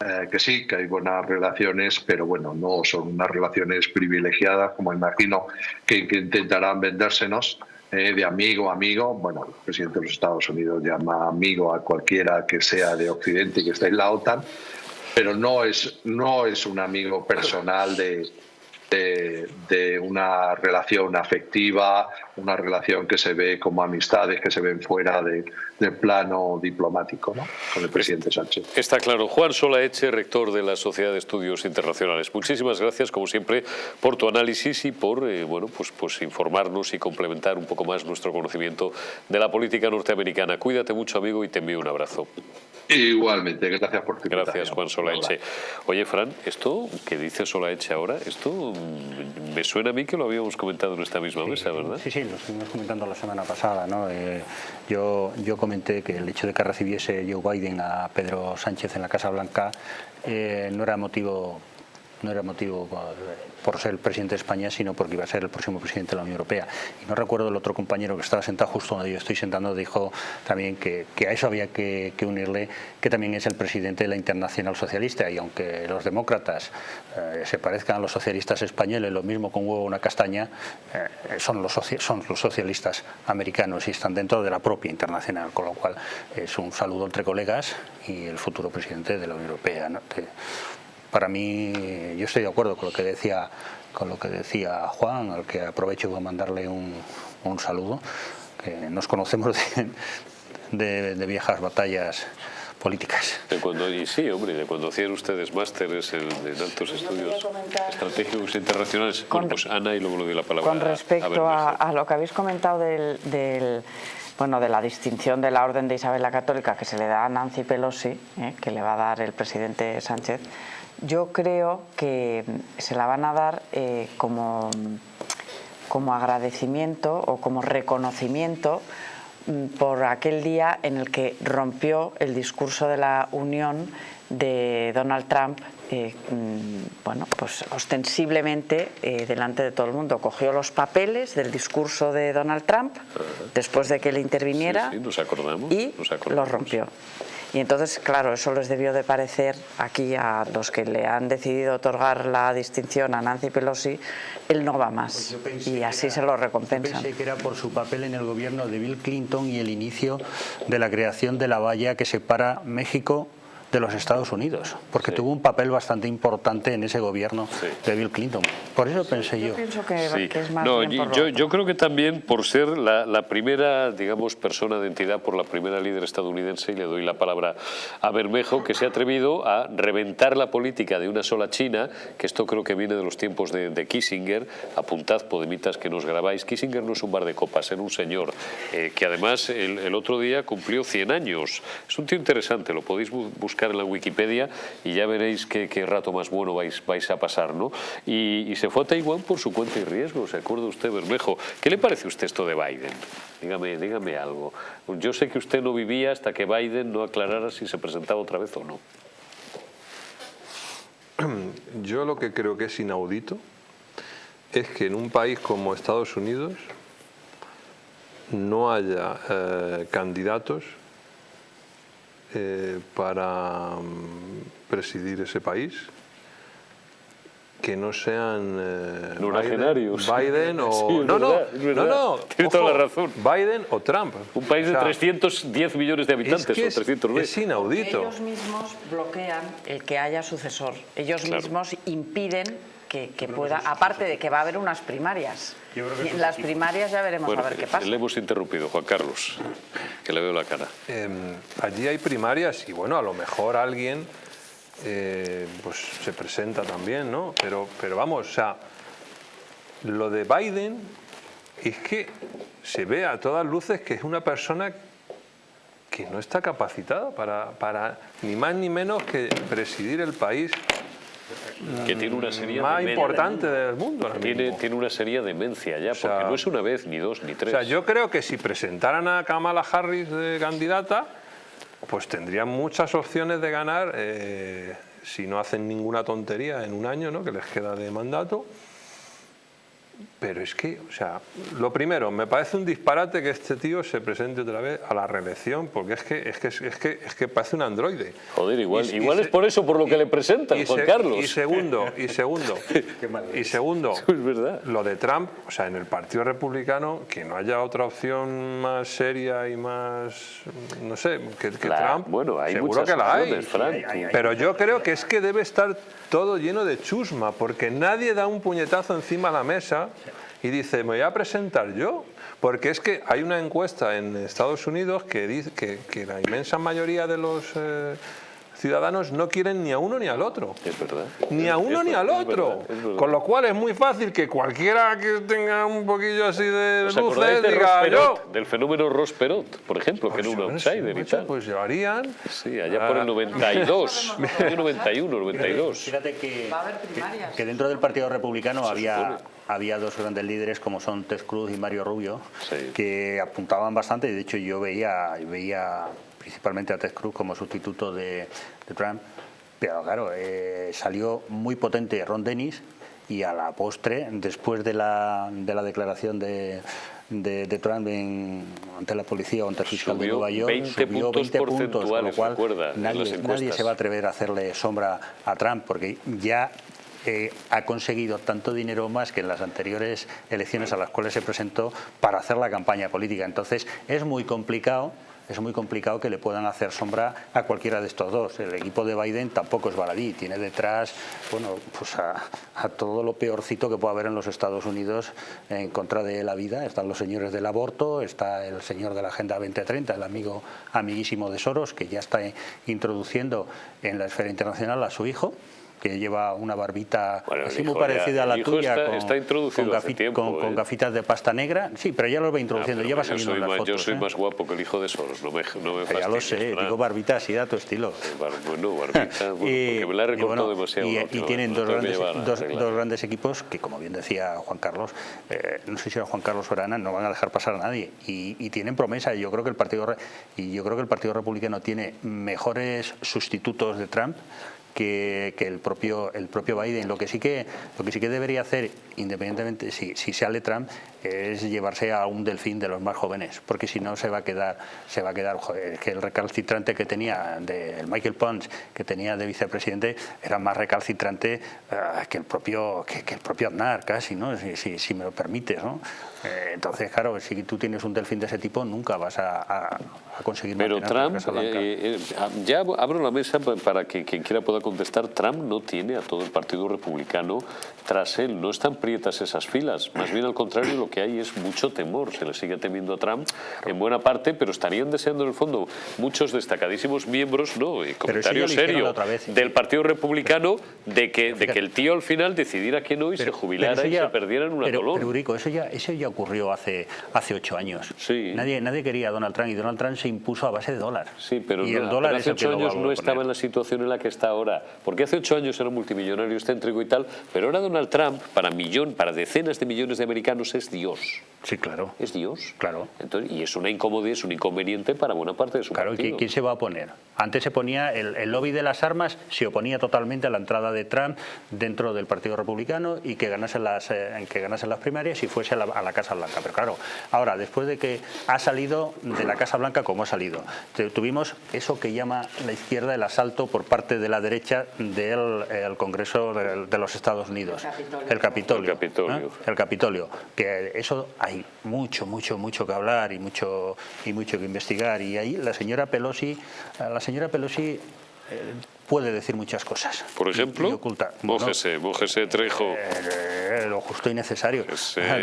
eh, que sí, que hay buenas relaciones, pero bueno, no son unas relaciones privilegiadas, como imagino que, intentarán vendérsenos. Eh, de amigo a amigo, bueno, el presidente de los Estados Unidos llama amigo a cualquiera que sea de Occidente y que esté en la OTAN, pero no es, no es un amigo personal de, de, una relación afectiva, una relación que se ve como amistades que se ven fuera de, del plano diplomático ¿no? con el presidente Sánchez. Está claro. Juan Solaeche, rector de la Sociedad de Estudios Internacionales. Muchísimas gracias, como siempre, por tu análisis y por eh, bueno, pues, pues informarnos y complementar un poco más nuestro conocimiento de la política norteamericana. Cuídate mucho, amigo, y te envío un abrazo. Igualmente, gracias por tu Gracias, Juan Solaeche. Oye, Fran, esto que dice Solaeche ahora, esto me suena a mí que lo habíamos comentado en esta misma mesa, ¿verdad? Sí, sí, lo estuvimos comentando la semana pasada. ¿no? Eh, yo, yo comenté que el hecho de que recibiese Joe Biden a Pedro Sánchez en la Casa Blanca eh, no era motivo no era motivo por ser el presidente de España, sino porque iba a ser el próximo presidente de la Unión Europea. Y no recuerdo el otro compañero que estaba sentado justo donde yo estoy sentando, dijo también que, a eso había que, unirle que también es el presidente de la Internacional Socialista y aunque los demócratas eh, se parezcan a los socialistas españoles, lo mismo con huevo una castaña, eh, son, los son los socialistas americanos y están dentro de la propia internacional, con lo cual es un saludo entre colegas y el futuro presidente de la Unión Europea para mí, yo estoy de acuerdo con lo que decía, con lo que decía Juan, al que aprovecho para mandarle un, saludo, que nos conocemos de, viejas batallas políticas. De cuando, y sí, hombre, de cuando hacían ustedes másteres en, altos estudios estratégicos internacionales. Con, pues Ana y luego le doy la palabra. Con respecto a, lo que habéis comentado del, bueno, de la distinción de la Orden de Isabel la Católica que se le da a Nancy Pelosi, eh, que le va a dar el presidente Sánchez, yo creo que se la van a dar eh, como, como agradecimiento o como reconocimiento mm, por aquel día en el que rompió el discurso de la Unión de Donald Trump, eh, mm, bueno, pues ostensiblemente eh, delante de todo el mundo. Cogió los papeles del discurso de Donald Trump después de que él interviniera nos acordamos, y los rompió. Y entonces, claro, eso les debió de parecer aquí a los que le han decidido otorgar la distinción a Nancy Pelosi, él no va más. Pues y así se lo recompensan. pensé que era por su papel en el gobierno de Bill Clinton y el inicio de la creación de la valla que separa México de los Estados Unidos, porque tuvo un papel bastante importante en ese gobierno de Bill Clinton. Por eso pensé yo. Yo pienso que, es más no, yo, yo, creo que también por ser la, primera, digamos, persona de entidad, por la primera líder estadounidense, y le doy la palabra a Bermejo, que se ha atrevido a reventar la política de una sola China, que esto creo que viene de los tiempos de, Kissinger, apuntad, podemitas, que nos grabáis, Kissinger no es un bar de copas, era un señor, eh, que además el, el otro día cumplió 100 años. Es un tío interesante, lo podéis buscar en la Wikipedia y ya veréis qué, rato más bueno vais, vais a pasar. ¿no? Y, se fue a Taiwán por su cuenta y riesgo, ¿se acuerda usted, Bermejo? ¿Qué le parece a usted esto de Biden? Dígame, dígame algo. Yo sé que usted no vivía hasta que Biden no aclarara si se presentaba otra vez o no. *clears throat* Yo lo que creo que es inaudito es que en un país como Estados Unidos no haya eh, candidatos eh, para mm, presidir ese país que no sean eh, Biden, Biden, o... *laughs* no, no, no, no, Tiene toda la razón. Biden o Trump. Un país de 310 millones de habitantes es o 320. Es inaudito. Ellos mismos bloquean el que haya sucesor. Ellos mismos impiden que, pueda, aparte de que va a haber unas primarias. en las primarias ya veremos a ver qué pasa. Le hemos interrumpido, Juan Carlos, que le veo la cara. Em, allí hay primarias y bueno, a lo mejor alguien eh, pues se presenta también, ¿no? Pero, pero vamos, o sea, lo de Biden es que se ve a todas luces que es una persona que no está capacitada para, para ni más ni menos que presidir el país que tiene una serie más importante del mundo. Tiene, tiene una serie demencia ya, porque no es una vez, ni dos, ni tres. O sea, yo creo que si presentaran a Kamala Harris de candidata, pues tendrían muchas opciones de ganar eh, si no hacen ninguna tontería en un año ¿no? que les queda de mandato. Pero es que, o sea, lo primero, me parece un disparate que este tío se presente otra vez a la reelección, porque es que es que, es que, es que parece un androide. Joder, igual, igual es por eso por lo que le presentan, Juan Carlos. Y segundo, y segundo, *laughs* y segundo, *laughs* es verdad. lo de Trump, o sea, en el Partido Republicano, que no haya otra opción más seria y más, no sé, que, Trump, bueno, hay seguro que la hay. Pero yo creo que es que debe estar todo lleno de chusma, porque nadie da un puñetazo encima de la mesa y dice, me voy a presentar yo. Porque es que hay una encuesta en Estados Unidos que dice que, la inmensa mayoría de los eh, ciudadanos no quieren ni a uno ni al otro. Es verdad. Ni a uno ni al otro. Con lo cual es muy fácil que cualquiera que tenga un poquillo así de luces diga yo. Del fenómeno Ross Perot, por ejemplo, que era un pues, outsider y tal. Pues llevarían. Sí, allá por el 92. 91, 92. Fíjate que, que, dentro del Partido Republicano había había dos grandes líderes como son Ted Cruz y Mario Rubio que apuntaban bastante y de hecho yo veía, veía principalmente a Ted Cruz como sustituto de, Trump, pero claro, eh, salió muy potente Ron Dennis y a la postre, después de la, de la declaración de, de, Trump ante la policía o ante el fiscal de Nueva York, 20 subió 20 puntos, con lo cual nadie, nadie se va a atrever a hacerle sombra a Trump porque ya ha conseguido tanto dinero más que en las anteriores elecciones a las cuales se presentó para hacer la campaña política. Entonces es muy complicado es muy complicado que le puedan hacer sombra a cualquiera de estos dos. El equipo de Biden tampoco es baladí, tiene detrás bueno, pues a, todo lo peorcito que puede haber en los Estados Unidos en contra de la vida. Están los señores del aborto, está el señor de la Agenda 2030, el amigo amiguísimo de Soros, que ya está introduciendo en la esfera internacional a su hijo que lleva una barbita así muy parecida a la tuya, con, gafitas de pasta negra. Sí, pero ya lo va introduciendo, ya va saliendo en las fotos. Yo soy ¿eh? más guapo que el hijo de Soros, no me, no me Ya lo sé, digo barbita así da tu estilo. Bueno, barbita, *laughs* porque me la he recortado demasiado. Y, tienen dos, grandes, dos, grandes, equipos que, como bien decía Juan Carlos, eh, no sé si era Juan Carlos Orana, no van a dejar pasar a nadie. Y, y tienen promesa. Yo creo que el partido y yo creo que el Partido Republicano tiene mejores sustitutos de Trump que, el, propio, el propio Biden. Lo que sí que, lo que, sí que debería hacer, independientemente si, si sale Trump, es llevarse a un delfín de los más jóvenes, porque si no se va a quedar, se va a quedar que el recalcitrante que tenía de Michael Pons, que tenía de vicepresidente, era más recalcitrante eh, que el propio que, el propio Aznar, casi, ¿no? Si, si, me lo permites, ¿no? Eh, entonces, claro, si tú tienes un delfín de ese tipo, nunca vas a, conseguir Pero Trump, eh, ya abro la mesa para que quien quiera pueda contestar, Trump no tiene a todo el Partido Republicano tras él, no están prietas esas filas, más bien al contrario, lo que hay es mucho temor, se le sigue temiendo a Trump en buena parte, pero estarían deseando en el fondo muchos destacadísimos miembros, no, y comentario serio, del Partido Republicano de que, de que el tío al final decidiera que no y se jubilara y se perdiera en una pero, color. Pero Urico, eso ya, eso ya ocurrió hace, hace ocho años. Sí. Nadie, nadie quería a Donald Trump y Donald Trump se impuso a base de dólar. Sí, pero, y el dólar hace ocho años no estaba en la situación en la que está ahora, porque hace ocho años era multimillonario excéntrico y tal, pero ahora Donald Trump, para, millón, para decenas de millones de americanos, es Dios. Sí, claro. Es Dios. Claro. Entonces, y es una incomodidad, es un inconveniente para buena parte de su claro, partido. ¿quién se va a oponer? Antes se ponía, el, lobby de las armas se oponía totalmente a la entrada de Trump dentro del Partido Republicano y que ganase las, eh, que ganase las primarias y fuese a la, Casa Blanca. Pero claro, ahora, después de que ha salido de la Casa Blanca como ha salido, tuvimos eso que llama la izquierda el asalto por parte de la derecha del Congreso de, los Estados Unidos. El Capitolio. El Capitolio. ¿eh? El Capitolio. Que eso hay mucho, mucho, mucho que hablar y mucho, y mucho que investigar. Y ahí la señora Pelosi, la señora Pelosi eh, puede decir muchas cosas. Por ejemplo, mójese, Trejo. Eh, lo justo y necesario.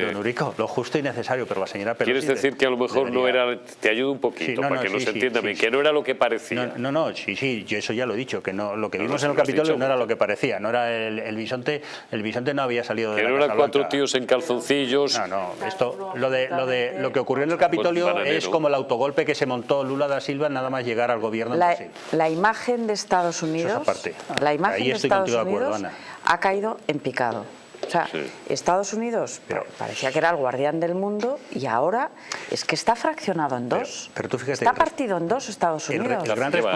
Don Urico, lo justo y necesario, pero la señora Pelosi... ¿Quieres decir que a lo mejor no era... Te ayudo un poquito para que no se entienda bien, que no era lo que parecía. No, no, sí, sí, yo eso ya lo he dicho, que no lo que vimos en el Capitolio no era lo que parecía, no era el, bisonte, el bisonte no había salido de que la no eran cuatro tíos en calzoncillos. No, no, esto, lo de, lo de lo que ocurrió en el Capitolio es como el autogolpe que se montó Lula da Silva nada más llegar al gobierno. La, la imagen de Estados Unidos la imagen de Estados Unidos ha caído en picado. O sea, Estados Unidos parecía que era el guardián del mundo y ahora es que está fraccionado en dos. Pero, tú fíjate, está partido en dos Estados Unidos.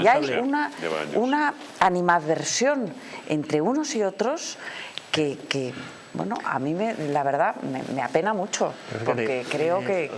y hay una, una animadversión entre unos y otros que, bueno, a mí me, la verdad me, apena mucho, porque creo que...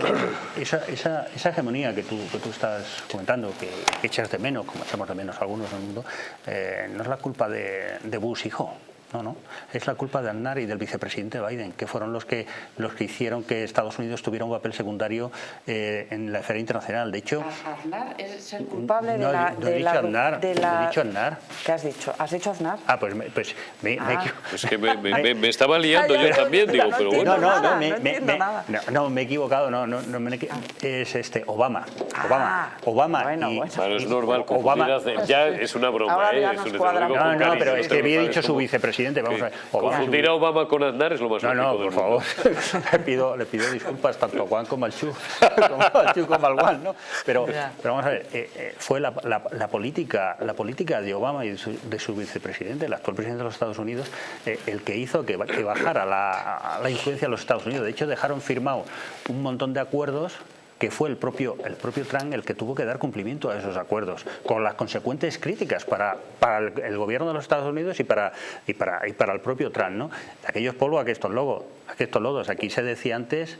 Esa, esa, esa, hegemonía que tú, que tú estás comentando, que, echas de menos, como echamos de menos algunos en el mundo, eh, no es la culpa de, de Bush hijo, no, no. Es la culpa de Aznar y del vicepresidente Biden, que fueron los que, los que hicieron que Estados Unidos tuviera un papel secundario eh, en la esfera internacional. De hecho... Aznar es el culpable de la... No, he dicho Aznar, de la, he dicho Aznar. ¿Qué has dicho? ¿Has dicho Aznar? Ah, pues, pues me, ah. Es que me, me, me, estaba liando yo también, digo, pero bueno. No, no, no, me, no, no, me he equivocado, no, no, no me, es este, Obama. Obama. Ah, Obama. Bueno, y, bueno. es normal, Obama, ya es una broma, ¿eh? Es un no, no, pero es que había dicho su vicepresidente, vamos a. Confundir a Obama con Aznar es lo más No, no, por favor. *laughs* le, pido, le pido disculpas tanto a Juan como al Chu, *laughs* como al Chu como al Juan, ¿no? Pero, pero vamos a ver, eh, eh, fue la, la, la, política, la política de Obama y de su, de su vicepresidente, el actual presidente de los Estados Unidos, eh, el que hizo que, que bajara la, la influencia de los Estados Unidos. De hecho, dejaron firmado un montón de acuerdos que fue el propio, el propio Trump el que tuvo que dar cumplimiento a esos acuerdos, con las consecuentes críticas para, para el, gobierno de los Estados Unidos y para, y para, y para el propio Trump. ¿no? Aquellos polvos, estos logos, estos lodos. Aquí se decía antes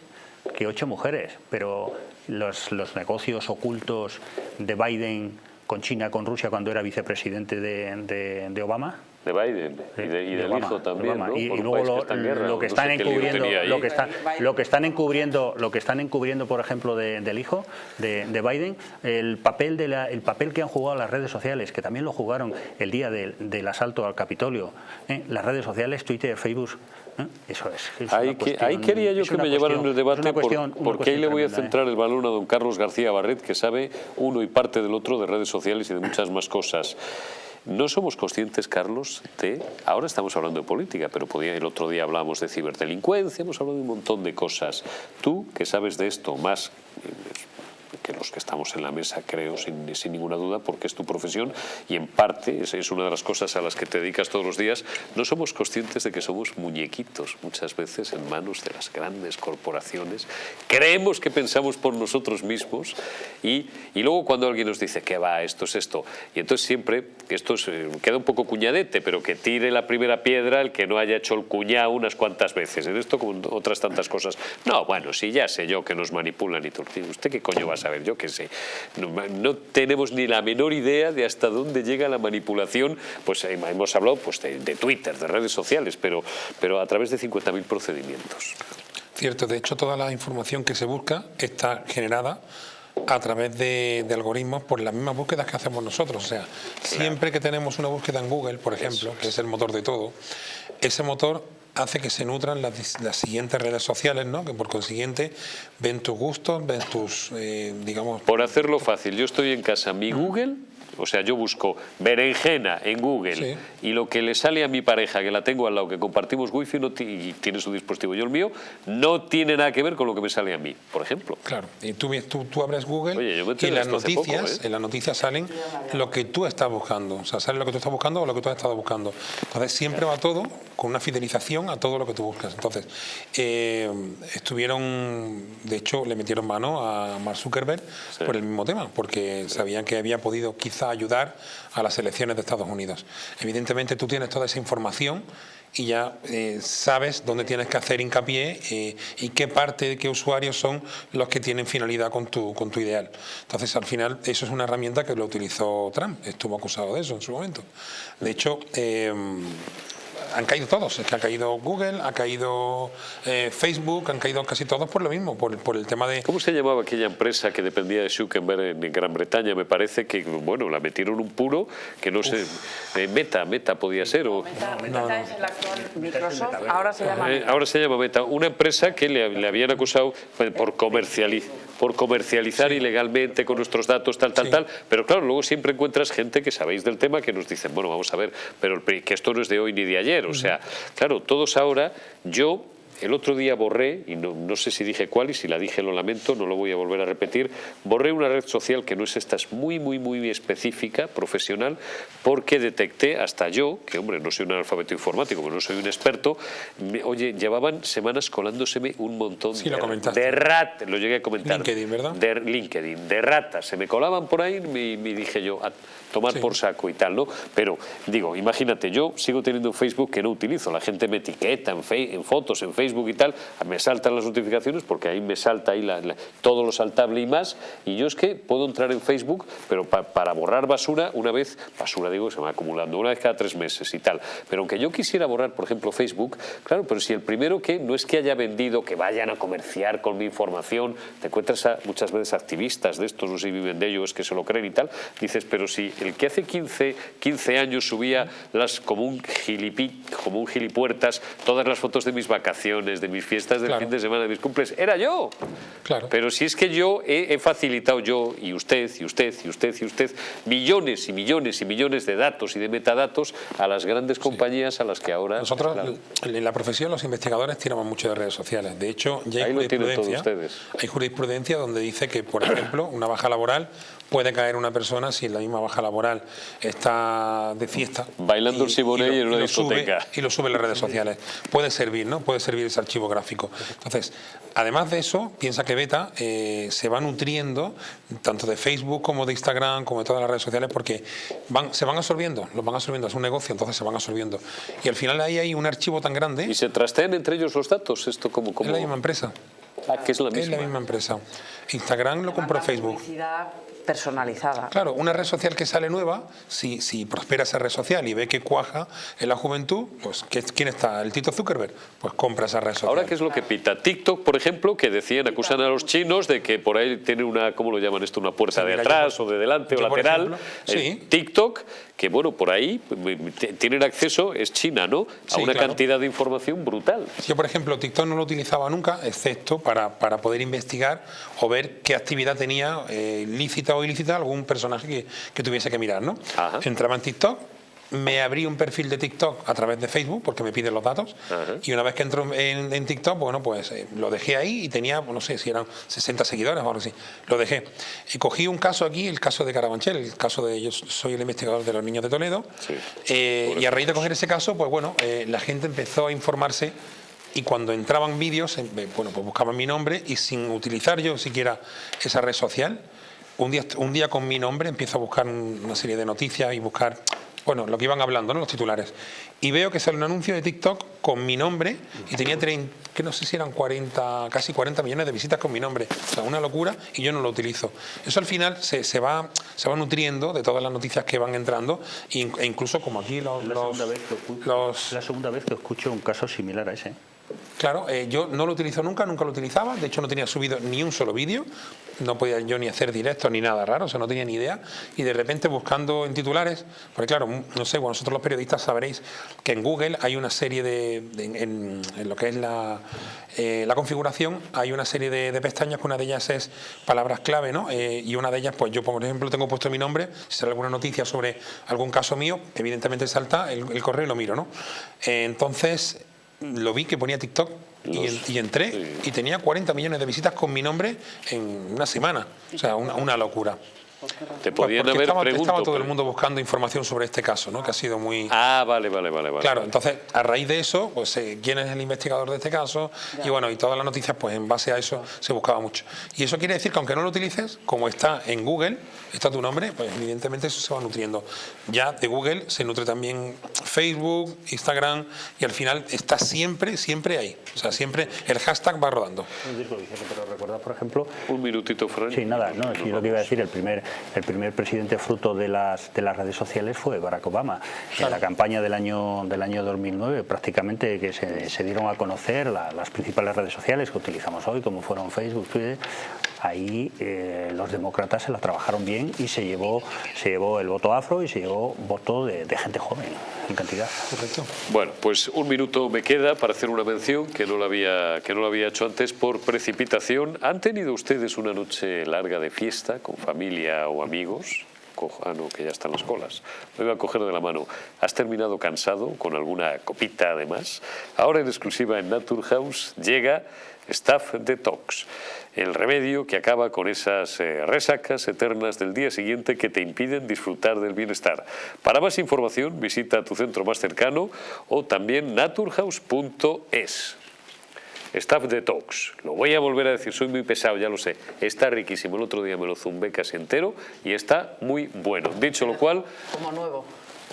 que ocho mujeres, pero los, los negocios ocultos de Biden con China, con Rusia, cuando era vicepresidente de, de Obama, de Biden y, del hijo también, ¿no? y, luego lo, que están encubriendo, lo que, está, lo que están encubriendo, lo que están encubriendo, por ejemplo, del hijo de, Biden, el papel de la, el papel que han jugado las redes sociales, que también lo jugaron el día del, asalto al Capitolio, ¿eh? las redes sociales, Twitter, Facebook, ¿eh? Eso es. ahí, ahí, quería yo que me llevaran el debate porque ahí le voy a centrar el balón a don Carlos García Barret, que sabe uno y parte del otro de redes sociales y de muchas más cosas. No somos conscientes, Carlos, de... Ahora estamos hablando de política, pero podía, el otro día hablábamos de ciberdelincuencia, hemos hablado de un montón de cosas. Tú, que sabes de esto más que los que estamos en la mesa, creo, sin, sin ninguna duda, porque es tu profesión y en parte es, es una de las cosas a las que te dedicas todos los días, no somos conscientes de que somos muñequitos muchas veces en manos de las grandes corporaciones. Creemos que pensamos por nosotros mismos y, y luego cuando alguien nos dice que va, esto es esto, y entonces siempre, esto es, queda un poco cuñadete, pero que tire la primera piedra el que no haya hecho el cuñado unas cuantas veces. En esto como otras tantas cosas. No, bueno, si ya sé yo que nos manipulan y todo. ¿Usted qué coño va a saber? Yo qué sé. No, tenemos ni la menor idea de hasta dónde llega la manipulación. Pues eh, hemos hablado pues, de, Twitter, de redes sociales, pero, pero a través de 50.000 procedimientos. Cierto, de hecho toda la información que se busca está generada a través de, algoritmos por las mismas búsquedas que hacemos nosotros. O sea, siempre que tenemos una búsqueda en Google, por ejemplo, que es el motor de todo, ese motor hace que se nutran las, siguientes redes sociales, ¿no? que por consiguiente ven tus gustos, ven tus, eh, digamos... Por hacerlo fácil, yo estoy en casa, mi Google o sea, yo busco berenjena en Google y lo que le sale a mi pareja, que la tengo al lado, que compartimos wifi no y tiene su dispositivo yo el mío, no tiene nada que ver con lo que me sale a mí, por ejemplo. Claro, y tú, tú, abres Google y las noticias, ¿eh? en las noticias salen lo que tú estás buscando. O sea, sale lo que tú estás buscando o lo que tú has estado buscando. Entonces siempre va todo con una fidelización a todo lo que tú buscas. Entonces, eh, estuvieron, de hecho, le metieron mano a Mark Zuckerberg por el mismo tema, porque sabían que había podido quizá ayudar a las elecciones de Estados Unidos. Evidentemente tú tienes toda esa información y ya eh, sabes dónde tienes que hacer hincapié eh, y qué parte, qué usuarios son los que tienen finalidad con tu, con tu ideal. Entonces, al final, eso es una herramienta que lo utilizó Trump, estuvo acusado de eso en su momento. De hecho, eh, han caído todos, es que ha caído Google, ha caído eh, Facebook, han caído casi todos por lo mismo, por, por, el tema de... ¿Cómo se llamaba aquella empresa que dependía de Zuckerberg en, Gran Bretaña? Me parece que, bueno, la metieron un puro que no sé, eh, Meta, Meta podía ser o... Meta, es el actual Microsoft, ahora se llama eh, ahora se llama Meta, una empresa que le, le habían acusado por comercializar por comercializar ilegalmente con nuestros datos, tal, tal, tal. Pero claro, luego siempre encuentras gente que sabéis del tema que nos dicen, bueno, vamos a ver, pero que esto no es de hoy ni de ayer. O sea, claro, todos ahora, yo el otro día borré, y no, sé si dije cuál, y si la dije lo lamento, no lo voy a volver a repetir, borré una red social que no es esta, es muy, muy, muy específica, profesional, porque detecté hasta yo, que hombre, no soy un analfabeto informático, pero no soy un experto, oye, llevaban semanas colándoseme un montón de, de ratas, lo llegué a comentar. LinkedIn, ¿verdad? De LinkedIn, de ratas, se me colaban por ahí y me dije yo, a tomar por saco y tal, ¿no? Pero digo, imagínate, yo sigo teniendo un Facebook que no utilizo, la gente me etiqueta en, en fotos, en Facebook, y tal, me saltan las notificaciones porque ahí me salta ahí todo lo saltable y más. Y yo es que puedo entrar en Facebook, pero para borrar basura, una vez, basura digo, se va acumulando, una vez cada tres meses y tal. Pero aunque yo quisiera borrar, por ejemplo, Facebook, claro, pero si el primero que no es que haya vendido, que vayan a comerciar con mi información, te encuentras a, muchas veces activistas de estos, no sé si viven de ellos, que se lo creen y tal, dices, pero si el que hace 15, 15 años subía las como un gilipí, como un gilipuertas, todas las fotos de mis vacaciones, de mis fiestas del fin de semana, de mis cumples, era yo. Claro. Pero si es que yo he, facilitado yo, y usted, y usted, y usted, y usted, millones y millones y millones de datos y de metadatos a las grandes compañías a las que ahora... Nosotros, en la profesión, los investigadores tiramos mucho de redes sociales. De hecho, ya hay jurisprudencia, hay jurisprudencia donde dice que, por ejemplo, una baja laboral puede caer una persona si la misma baja laboral está de fiesta. Bailando el Siboney en una discoteca. y lo sube en las redes sociales. Puede servir, ¿no? Puede servir ese archivo gráfico. Entonces, además de eso, piensa que Beta eh, se va nutriendo tanto de Facebook como de Instagram, como de todas las redes sociales, porque van, se van absorbiendo, los van absorbiendo, es un negocio, entonces se van absorbiendo. Y al final ahí hay un archivo tan grande... ¿Y se trastean entre ellos los datos? Esto como, como... Es la misma empresa. Ah, que es la misma. Es la misma empresa. Instagram lo compró Facebook personalizada. Claro, una red social que sale nueva, si, si prospera esa red social y ve que cuaja en la juventud, pues ¿quién está? ¿El Tito Zuckerberg? Pues compra esa red social. Ahora, ¿qué es lo que pita? TikTok, por ejemplo, que decían, acusan a los chinos de que por ahí tiene una, ¿cómo lo llaman esto? Una puerta de atrás o de delante o lateral. sí. TikTok, que bueno, por ahí tienen acceso, es China, ¿no? A una cantidad de información brutal. Yo, por ejemplo, TikTok no lo utilizaba nunca, excepto para, para poder investigar o ver qué actividad tenía eh, lícita o ilícita algún personaje que, tuviese que mirar, ¿no? Entraba en TikTok, me abrí un perfil de TikTok a través de Facebook porque me piden los datos y una vez que entro en, TikTok, bueno, pues eh, lo dejé ahí y tenía, no sé si eran 60 seguidores o algo así, lo dejé. Y cogí un caso aquí, el caso de Carabanchel, el caso de, yo soy el investigador de los niños de Toledo eh, y a raíz de coger ese caso, pues bueno, eh, la gente empezó a informarse y cuando entraban vídeos, bueno, pues buscaban mi nombre y sin utilizar yo siquiera esa red social, un día, un día con mi nombre empiezo a buscar una serie de noticias y buscar bueno, lo que iban hablando, ¿no? los titulares. Y veo que sale un anuncio de TikTok con mi nombre y tenía, que no sé si eran 40, casi 40 millones de visitas con mi nombre. O sea, una locura y yo no lo utilizo. Eso al final se, se va, se va nutriendo de todas las noticias que van entrando e incluso como aquí los... la, segunda vez que la segunda vez que escucho un caso similar a ese. Claro, eh, yo no lo utilizo nunca, nunca lo utilizaba, de hecho no tenía subido ni un solo vídeo, no podía yo ni hacer directo ni nada raro, o sea, no tenía ni idea, y de repente buscando en titulares, porque claro, no sé, vosotros los periodistas sabréis que en Google hay una serie de, en, lo que es la, eh, la configuración, hay una serie de, pestañas, que una de ellas es palabras clave, ¿no? Eh, y una de ellas, pues yo por ejemplo tengo puesto mi nombre, si sale alguna noticia sobre algún caso mío, evidentemente salta el, el correo y lo miro, ¿no? entonces lo vi que ponía TikTok y, entré y tenía 40 millones de visitas con mi nombre en una semana. O sea, una locura. Te podían haber estaba, estaba todo el mundo buscando información sobre este caso, ¿no? Que ha sido muy... Ah, vale, vale, vale. vale claro, entonces, a raíz de eso, pues eh, quién es el investigador de este caso y bueno, y todas las noticias, pues en base a eso se buscaba mucho. Y eso quiere decir que aunque no lo utilices, como está en Google, está tu nombre, pues evidentemente eso se va nutriendo. Ya de Google se nutre también Facebook, Instagram y al final está siempre, siempre ahí. O sea, siempre el hashtag va rodando. Pero recordad, por ejemplo... Un minutito, Fran. Sí, nada, no, es lo que iba a decir, el primer el primer presidente fruto de las, de las redes sociales fue Barack Obama. En la campaña del año, del año 2009 prácticamente que se, dieron a conocer las principales redes sociales que utilizamos hoy, como fueron Facebook, Twitter, ahí eh, los demócratas se la trabajaron bien y se llevó, se llevó el voto afro y se llevó voto de, gente joven en cantidad. Correcto. Bueno, pues un minuto me queda para hacer una mención que no, la había, que no lo había hecho antes por precipitación. ¿Han tenido ustedes una noche larga de fiesta con familia o amigos? Ah, no, que ya están las colas. Me voy a coger de la mano. ¿Has terminado cansado con alguna copita además? Ahora en exclusiva en Naturhaus llega Staff Detox, el remedio que acaba con esas eh, resacas eternas del día siguiente que te impiden disfrutar del bienestar. Para más información visita tu centro más cercano o también naturhaus.es. Staff Detox, lo voy a volver a decir, soy muy pesado, ya lo sé, está riquísimo, el otro día me lo zumbé casi entero y está muy bueno. Dicho lo cual... Como nuevo.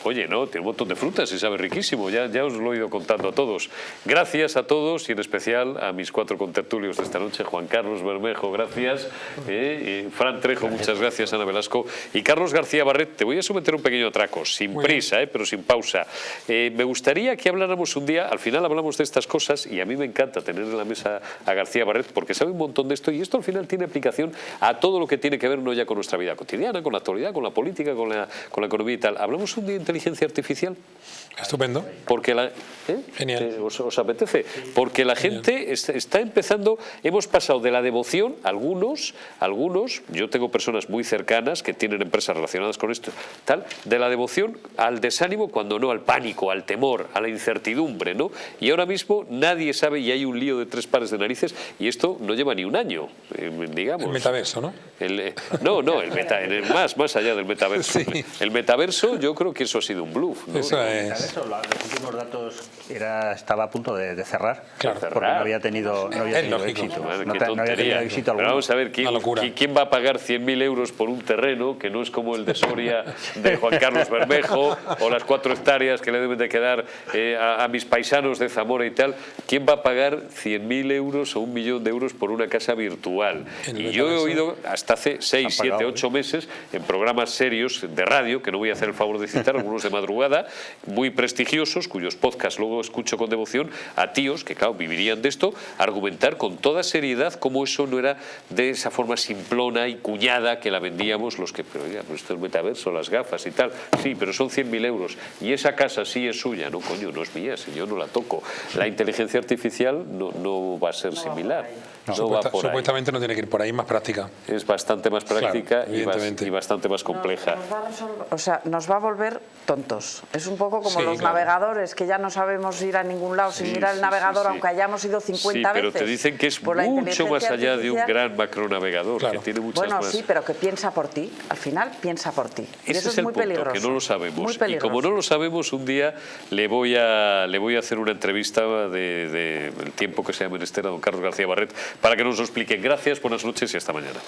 Oye, no, tiene un montón de frutas y sabe riquísimo, ya, ya os lo he ido contando a todos. Gracias a todos y en especial a mis cuatro contertulios de esta noche, Juan Carlos Bermejo, gracias, eh, y Fran Trejo, muchas gracias, Ana Velasco, y Carlos García Barret, te voy a someter un pequeño atraco, sin prisa, eh, pero sin pausa. Eh, me gustaría que habláramos un día, al final hablamos de estas cosas y a mí me encanta tener en la mesa a García Barret porque sabe un montón de esto y esto al final tiene aplicación a todo lo que tiene que ver no ya con nuestra vida cotidiana, con la actualidad, con la política, con la, con la economía y tal. Hablamos un día inteligencia artificial? Estupendo. Porque la, ¿eh? Genial. Eh, os, apetece? Porque la gente está, empezando, hemos pasado de la devoción, algunos, algunos, yo tengo personas muy cercanas que tienen empresas relacionadas con esto, tal, de la devoción al desánimo, cuando no al pánico, al temor, a la incertidumbre, ¿no? Y ahora mismo nadie sabe y hay un lío de tres pares de narices y esto no lleva ni un año, eh, digamos. El metaverso, ¿no? no, no, el meta, más, más allá del metaverso. *laughs* El metaverso yo creo que eso ha sido un bluff. ¿no? Eso es eso, los últimos datos era, estaba a punto de, cerrar, claro, porque no había tenido, no había tenido éxito. no, había tenido éxito alguno. vamos a ver ¿quién, quién va a pagar 100.000 euros por un terreno que no es como el de Soria de Juan Carlos Bermejo o las cuatro hectáreas que le deben de quedar eh, a, mis paisanos de Zamora y tal. ¿Quién va a pagar 100.000 euros o un millón de euros por una casa virtual? Y yo he oído hasta hace 6, 7, 8 meses en programas serios de radio, que no voy a hacer el favor de citar, algunos de madrugada, muy prestigiosos, cuyos podcasts luego escucho con devoción, a tíos que, claro, vivirían de esto, argumentar con toda seriedad cómo eso no era de esa forma simplona y cuñada que la vendíamos los que, pero oiga, pues esto es metaverso, las gafas y tal, sí, pero son 100.000 euros y esa casa sí es suya, no, coño, no es mía, si yo no la toco. La inteligencia artificial no, no va a ser similar. No, supuestamente no tiene que ir por ahí, más práctica. Es bastante más práctica y, bastante más compleja. o sea, nos va a volver tontos. Es un poco como los navegadores, que ya no sabemos ir a ningún lado sin mirar el navegador, aunque hayamos ido 50 veces. pero te dicen que es mucho más allá de un gran macronavegador, que tiene muchas bueno, sí, pero que piensa por ti. Al final, piensa por ti. y eso es, muy peligroso. que no lo sabemos. Y como no lo sabemos, un día le voy a, le voy a hacer una entrevista del de, tiempo que sea menester a don Carlos García Barret para que nos lo explique. Gracias, buenas noches y hasta mañana.